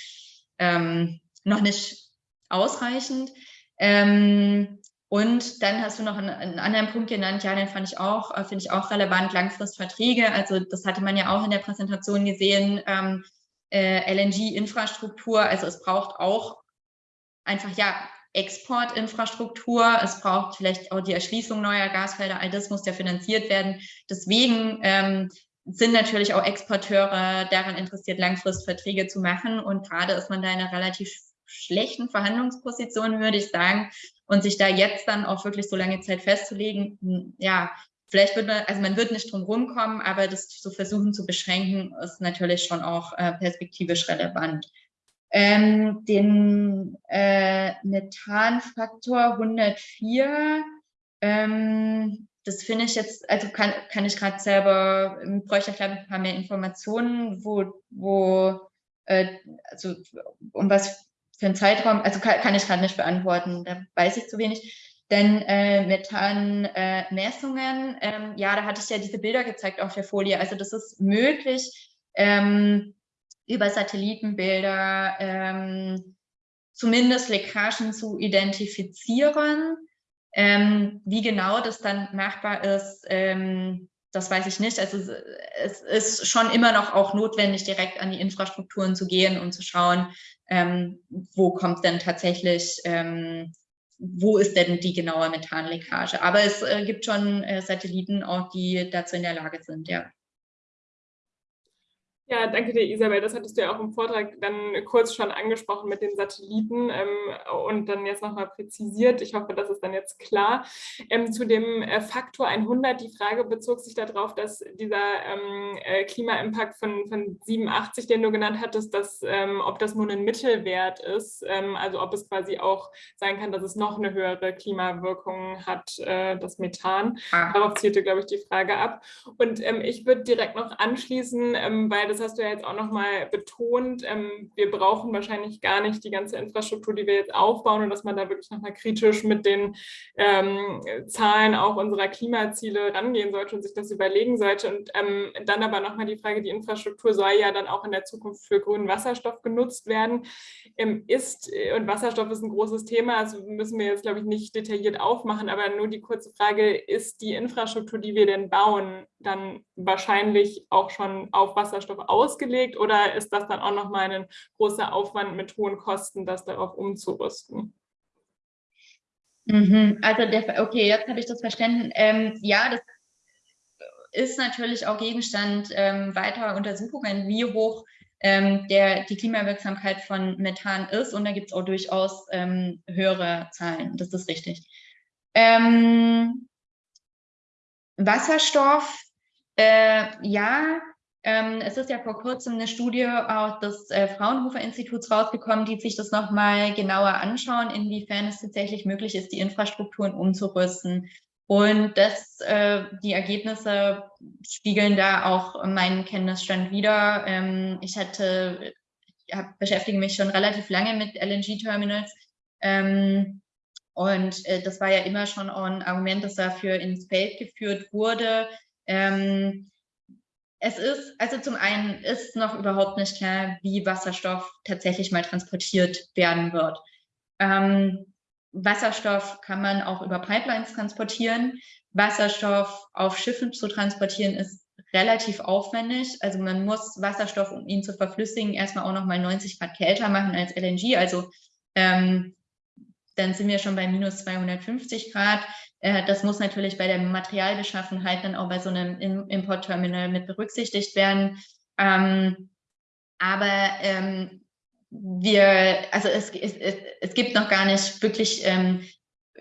ähm, noch nicht ausreichend. Ähm, und dann hast du noch einen, einen, anderen Punkt genannt, ja, den fand ich auch, äh, finde ich auch relevant, Langfristverträge. Also das hatte man ja auch in der Präsentation gesehen, ähm, äh, LNG-Infrastruktur. Also es braucht auch einfach, ja, Exportinfrastruktur. Es braucht vielleicht auch die Erschließung neuer Gasfelder. All das muss ja finanziert werden. Deswegen ähm, sind natürlich auch Exporteure daran interessiert, Langfristverträge zu machen. Und gerade ist man da in einer relativ schlechten Verhandlungsposition, würde ich sagen. Und sich da jetzt dann auch wirklich so lange Zeit festzulegen, hm, ja, vielleicht wird man, also man wird nicht drum rumkommen, aber das zu versuchen zu beschränken, ist natürlich schon auch äh, perspektivisch relevant. Ähm, den äh, Methanfaktor 104, ähm, das finde ich jetzt, also kann, kann ich gerade selber, ähm, bräuchte ich glaube ein paar mehr Informationen, wo, wo äh, also um was für einen Zeitraum, also kann, kann ich gerade nicht beantworten, da weiß ich zu wenig. Denn äh, Methanmessungen, äh, ähm, ja, da hatte ich ja diese Bilder gezeigt auf der Folie. Also das ist möglich, ähm, über Satellitenbilder ähm, zumindest Leckagen zu identifizieren. Ähm, wie genau das dann machbar ist, ähm, das weiß ich nicht. Also es ist schon immer noch auch notwendig, direkt an die Infrastrukturen zu gehen und zu schauen, ähm, wo kommt denn tatsächlich, ähm, wo ist denn die genaue Methanleckage. Aber es äh, gibt schon äh, Satelliten auch, die dazu in der Lage sind, ja. Ja, danke dir, Isabel. Das hattest du ja auch im Vortrag dann kurz schon angesprochen mit den Satelliten ähm, und dann jetzt nochmal präzisiert. Ich hoffe, das ist dann jetzt klar. Ähm, zu dem äh, Faktor 100, die Frage bezog sich darauf, dass dieser ähm, äh, Klimaimpact von, von 87, den du genannt hattest, dass, ähm, ob das nun ein Mittelwert ist, ähm, also ob es quasi auch sein kann, dass es noch eine höhere Klimawirkung hat, äh, das Methan. Ah. Darauf zielte, glaube ich, die Frage ab. Und ähm, ich würde direkt noch anschließen, weil das hast du ja jetzt auch nochmal betont, ähm, wir brauchen wahrscheinlich gar nicht die ganze Infrastruktur, die wir jetzt aufbauen und dass man da wirklich nochmal kritisch mit den ähm, Zahlen auch unserer Klimaziele rangehen sollte und sich das überlegen sollte. Und ähm, dann aber nochmal die Frage, die Infrastruktur soll ja dann auch in der Zukunft für grünen Wasserstoff genutzt werden. Ist, äh, und Wasserstoff ist ein großes Thema, also müssen wir jetzt, glaube ich, nicht detailliert aufmachen, aber nur die kurze Frage, ist die Infrastruktur, die wir denn bauen, dann wahrscheinlich auch schon auf Wasserstoff ausgelegt oder ist das dann auch nochmal ein großer Aufwand mit hohen Kosten, das darauf umzurüsten? Mhm, also, der, okay, jetzt habe ich das verstanden. Ähm, ja, das ist natürlich auch Gegenstand ähm, weiterer Untersuchungen, wie hoch ähm, der, die Klimawirksamkeit von Methan ist. Und da gibt es auch durchaus ähm, höhere Zahlen. Das ist richtig. Ähm, Wasserstoff äh, ja, ähm, es ist ja vor kurzem eine Studie auch des äh, Fraunhofer-Instituts rausgekommen, die sich das nochmal genauer anschauen, inwiefern es tatsächlich möglich ist, die Infrastrukturen umzurüsten. Und das, äh, die Ergebnisse spiegeln da auch meinen Kenntnisstand wider. Ähm, ich hatte hab, beschäftige mich schon relativ lange mit LNG-Terminals. Ähm, und äh, das war ja immer schon ein Argument, das dafür ins Feld geführt wurde. Ähm, es ist, also zum einen ist noch überhaupt nicht klar, wie Wasserstoff tatsächlich mal transportiert werden wird. Ähm, Wasserstoff kann man auch über Pipelines transportieren. Wasserstoff auf Schiffen zu transportieren ist relativ aufwendig. Also man muss Wasserstoff, um ihn zu verflüssigen, erstmal auch nochmal 90 Grad kälter machen als LNG. Also ähm, dann sind wir schon bei minus 250 Grad. Äh, das muss natürlich bei der Materialbeschaffenheit dann auch bei so einem Importterminal mit berücksichtigt werden. Ähm, aber ähm, wir, also es, es, es gibt noch gar nicht wirklich, ähm,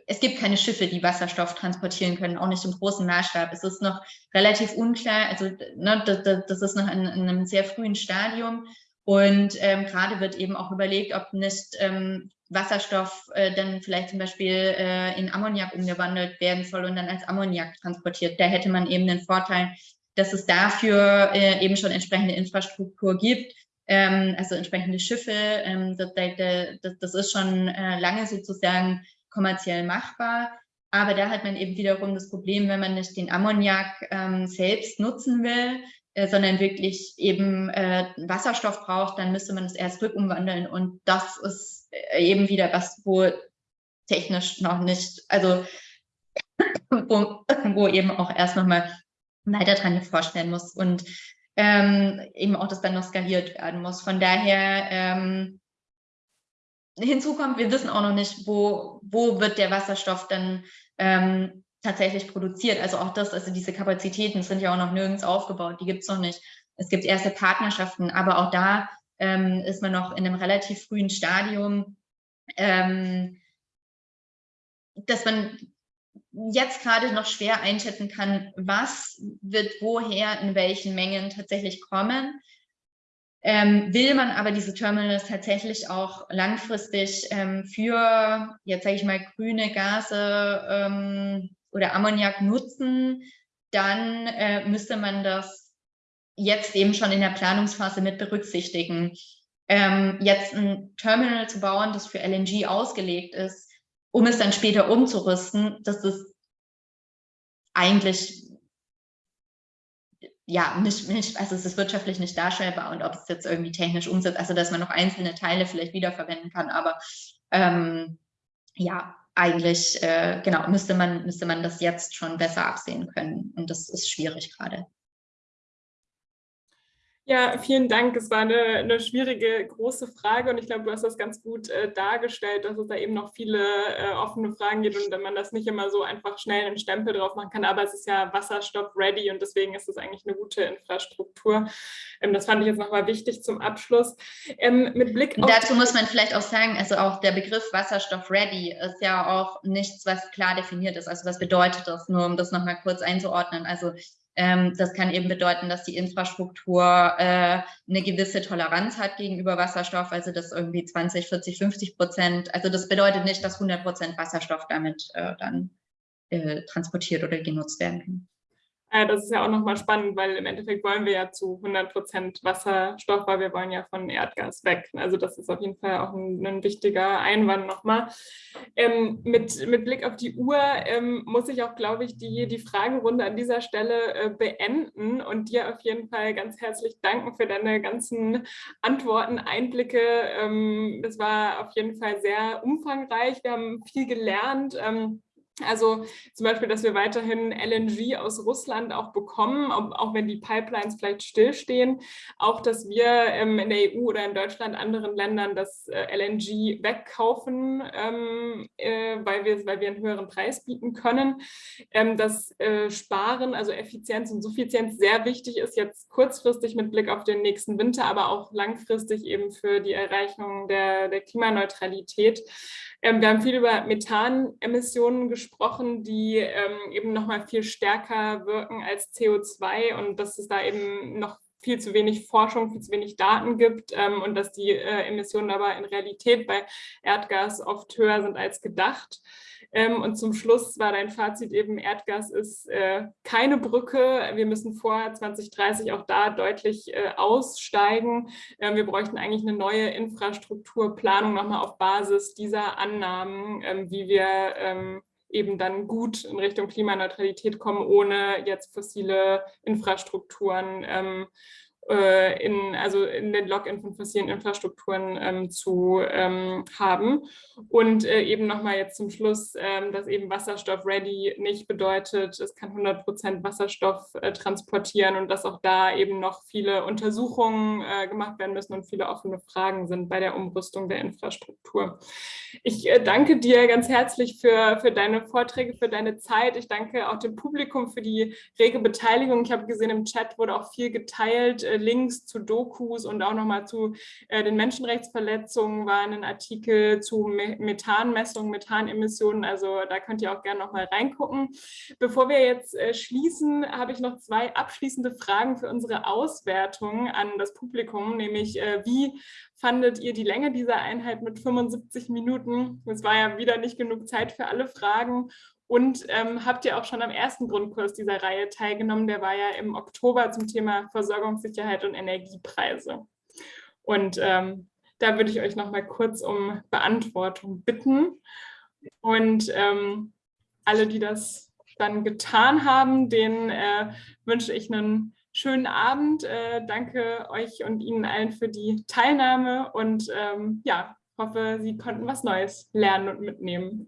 es gibt keine Schiffe, die Wasserstoff transportieren können, auch nicht im großen Maßstab. Es ist noch relativ unklar, also ne, das, das, ist noch in, in, einem sehr frühen Stadium. Und ähm, gerade wird eben auch überlegt, ob nicht ähm, Wasserstoff äh, dann vielleicht zum Beispiel äh, in Ammoniak umgewandelt werden soll und dann als Ammoniak transportiert. Da hätte man eben den Vorteil, dass es dafür äh, eben schon entsprechende Infrastruktur gibt, ähm, also entsprechende Schiffe. Ähm, das, das, das, ist schon äh, lange sozusagen kommerziell machbar. Aber da hat man eben wiederum das Problem, wenn man nicht den Ammoniak ähm, selbst nutzen will, äh, sondern wirklich eben äh, Wasserstoff braucht, dann müsste man es erst rückumwandeln. Und das ist eben wieder was, wo technisch noch nicht, also (laughs) wo, (laughs) wo eben auch erst nochmal weiter dran geforscht werden muss und ähm, eben auch das dann noch skaliert werden muss. Von daher ähm, hinzu kommt, wir wissen auch noch nicht, wo, wo wird der Wasserstoff dann ähm, tatsächlich produziert. Also auch das, also diese Kapazitäten sind ja auch noch nirgends aufgebaut, die gibt es noch nicht. Es gibt erste Partnerschaften, aber auch da ähm, ist man noch in einem relativ frühen Stadium, ähm, dass man jetzt gerade noch schwer einschätzen kann, was wird woher in welchen Mengen tatsächlich kommen. Ähm, will man aber diese Terminals tatsächlich auch langfristig ähm, für, jetzt sage ich mal, grüne Gase ähm, oder Ammoniak nutzen, dann äh, müsste man das jetzt eben schon in der Planungsphase mit berücksichtigen. Ähm, jetzt ein Terminal zu bauen, das für LNG ausgelegt ist, um es dann später umzurüsten, das ist eigentlich ja, nicht, nicht, also es ist wirtschaftlich nicht darstellbar und ob es jetzt irgendwie technisch umsetzt, also dass man noch einzelne Teile vielleicht wiederverwenden kann, aber ähm, ja, eigentlich, äh, genau, müsste man, müsste man das jetzt schon besser absehen können. Und das ist schwierig gerade. Ja, vielen Dank. Es war eine, eine, schwierige, große Frage und ich glaube, du hast das ganz gut äh, dargestellt, dass es da eben noch viele äh, offene Fragen gibt und man das nicht immer so einfach schnell einen Stempel drauf machen kann, aber es ist ja Wasserstoff-ready und deswegen ist es eigentlich eine gute Infrastruktur. Ähm, das fand ich jetzt nochmal wichtig zum Abschluss. Ähm, mit Blick auf Dazu muss man vielleicht auch sagen, also auch der Begriff Wasserstoff-ready ist ja auch nichts, was klar definiert ist. Also was bedeutet das, nur um das nochmal kurz einzuordnen. Also ähm, das kann eben bedeuten, dass die Infrastruktur äh, eine gewisse Toleranz hat gegenüber Wasserstoff, also das irgendwie 20, 40, 50 Prozent. Also das bedeutet nicht, dass 100 Prozent Wasserstoff damit äh, dann äh, transportiert oder genutzt werden kann. Äh, das ist ja auch nochmal spannend, weil im Endeffekt wollen wir ja zu 100 Prozent Wasserstoff, weil wir wollen ja von Erdgas weg. Also das ist auf jeden Fall auch ein, ein wichtiger Einwand nochmal. Ähm, mit, mit Blick auf die Uhr ähm, muss ich auch, glaube ich, die, die Fragerunde an dieser Stelle äh, beenden und dir auf jeden Fall ganz herzlich danken für deine ganzen Antworten, Einblicke. Ähm, das war auf jeden Fall sehr umfangreich. Wir haben viel gelernt. Also zum Beispiel, dass wir weiterhin LNG aus Russland auch bekommen, auch wenn die Pipelines vielleicht stillstehen. Auch, dass wir ähm, in der EU oder in Deutschland anderen Ländern das äh, LNG wegkaufen, ähm, äh, weil, wir, weil wir einen höheren Preis bieten können. Ähm, dass äh, Sparen, also Effizienz und Suffizienz sehr wichtig ist, jetzt kurzfristig mit Blick auf den nächsten Winter, aber auch langfristig eben für die Erreichung der, der Klimaneutralität. Ähm, wir haben viel über Methanemissionen gesprochen, die ähm, eben noch mal viel stärker wirken als CO2 und dass es da eben noch viel zu wenig Forschung, viel zu wenig Daten gibt ähm, und dass die äh, Emissionen aber in Realität bei Erdgas oft höher sind als gedacht. Ähm, und zum Schluss war dein Fazit eben, Erdgas ist äh, keine Brücke. Wir müssen vor 2030 auch da deutlich äh, aussteigen. Ähm, wir bräuchten eigentlich eine neue Infrastrukturplanung nochmal auf Basis dieser Annahmen, ähm, wie wir ähm, eben dann gut in Richtung Klimaneutralität kommen, ohne jetzt fossile Infrastrukturen ähm, äh, in, also in den Login von fossilen Infrastrukturen ähm, zu ähm, haben. Und äh, eben nochmal jetzt zum Schluss, ähm, dass eben Wasserstoff-ready nicht bedeutet, es kann 100 Prozent Wasserstoff äh, transportieren und dass auch da eben noch viele Untersuchungen äh, gemacht werden müssen und viele offene Fragen sind bei der Umrüstung der Infrastruktur. Ich äh, danke dir ganz herzlich für, für deine Vorträge, für deine Zeit. Ich danke auch dem Publikum für die rege Beteiligung. Ich habe gesehen, im Chat wurde auch viel geteilt äh, Links zu Dokus und auch nochmal zu äh, den Menschenrechtsverletzungen waren ein Artikel zu Methanmessungen, Methanemissionen. Also da könnt ihr auch gerne nochmal reingucken. Bevor wir jetzt äh, schließen, habe ich noch zwei abschließende Fragen für unsere Auswertung an das Publikum, nämlich äh, wie fandet ihr die Länge dieser Einheit mit 75 Minuten? Es war ja wieder nicht genug Zeit für alle Fragen. Und ähm, habt ihr auch schon am ersten Grundkurs dieser Reihe teilgenommen? Der war ja im Oktober zum Thema Versorgungssicherheit und Energiepreise. Und ähm, da würde ich euch noch mal kurz um Beantwortung bitten. Und ähm, alle, die das dann getan haben, denen äh, wünsche ich einen schönen Abend. Äh, danke euch und Ihnen allen für die Teilnahme und ähm, ja, hoffe, Sie konnten was Neues lernen und mitnehmen.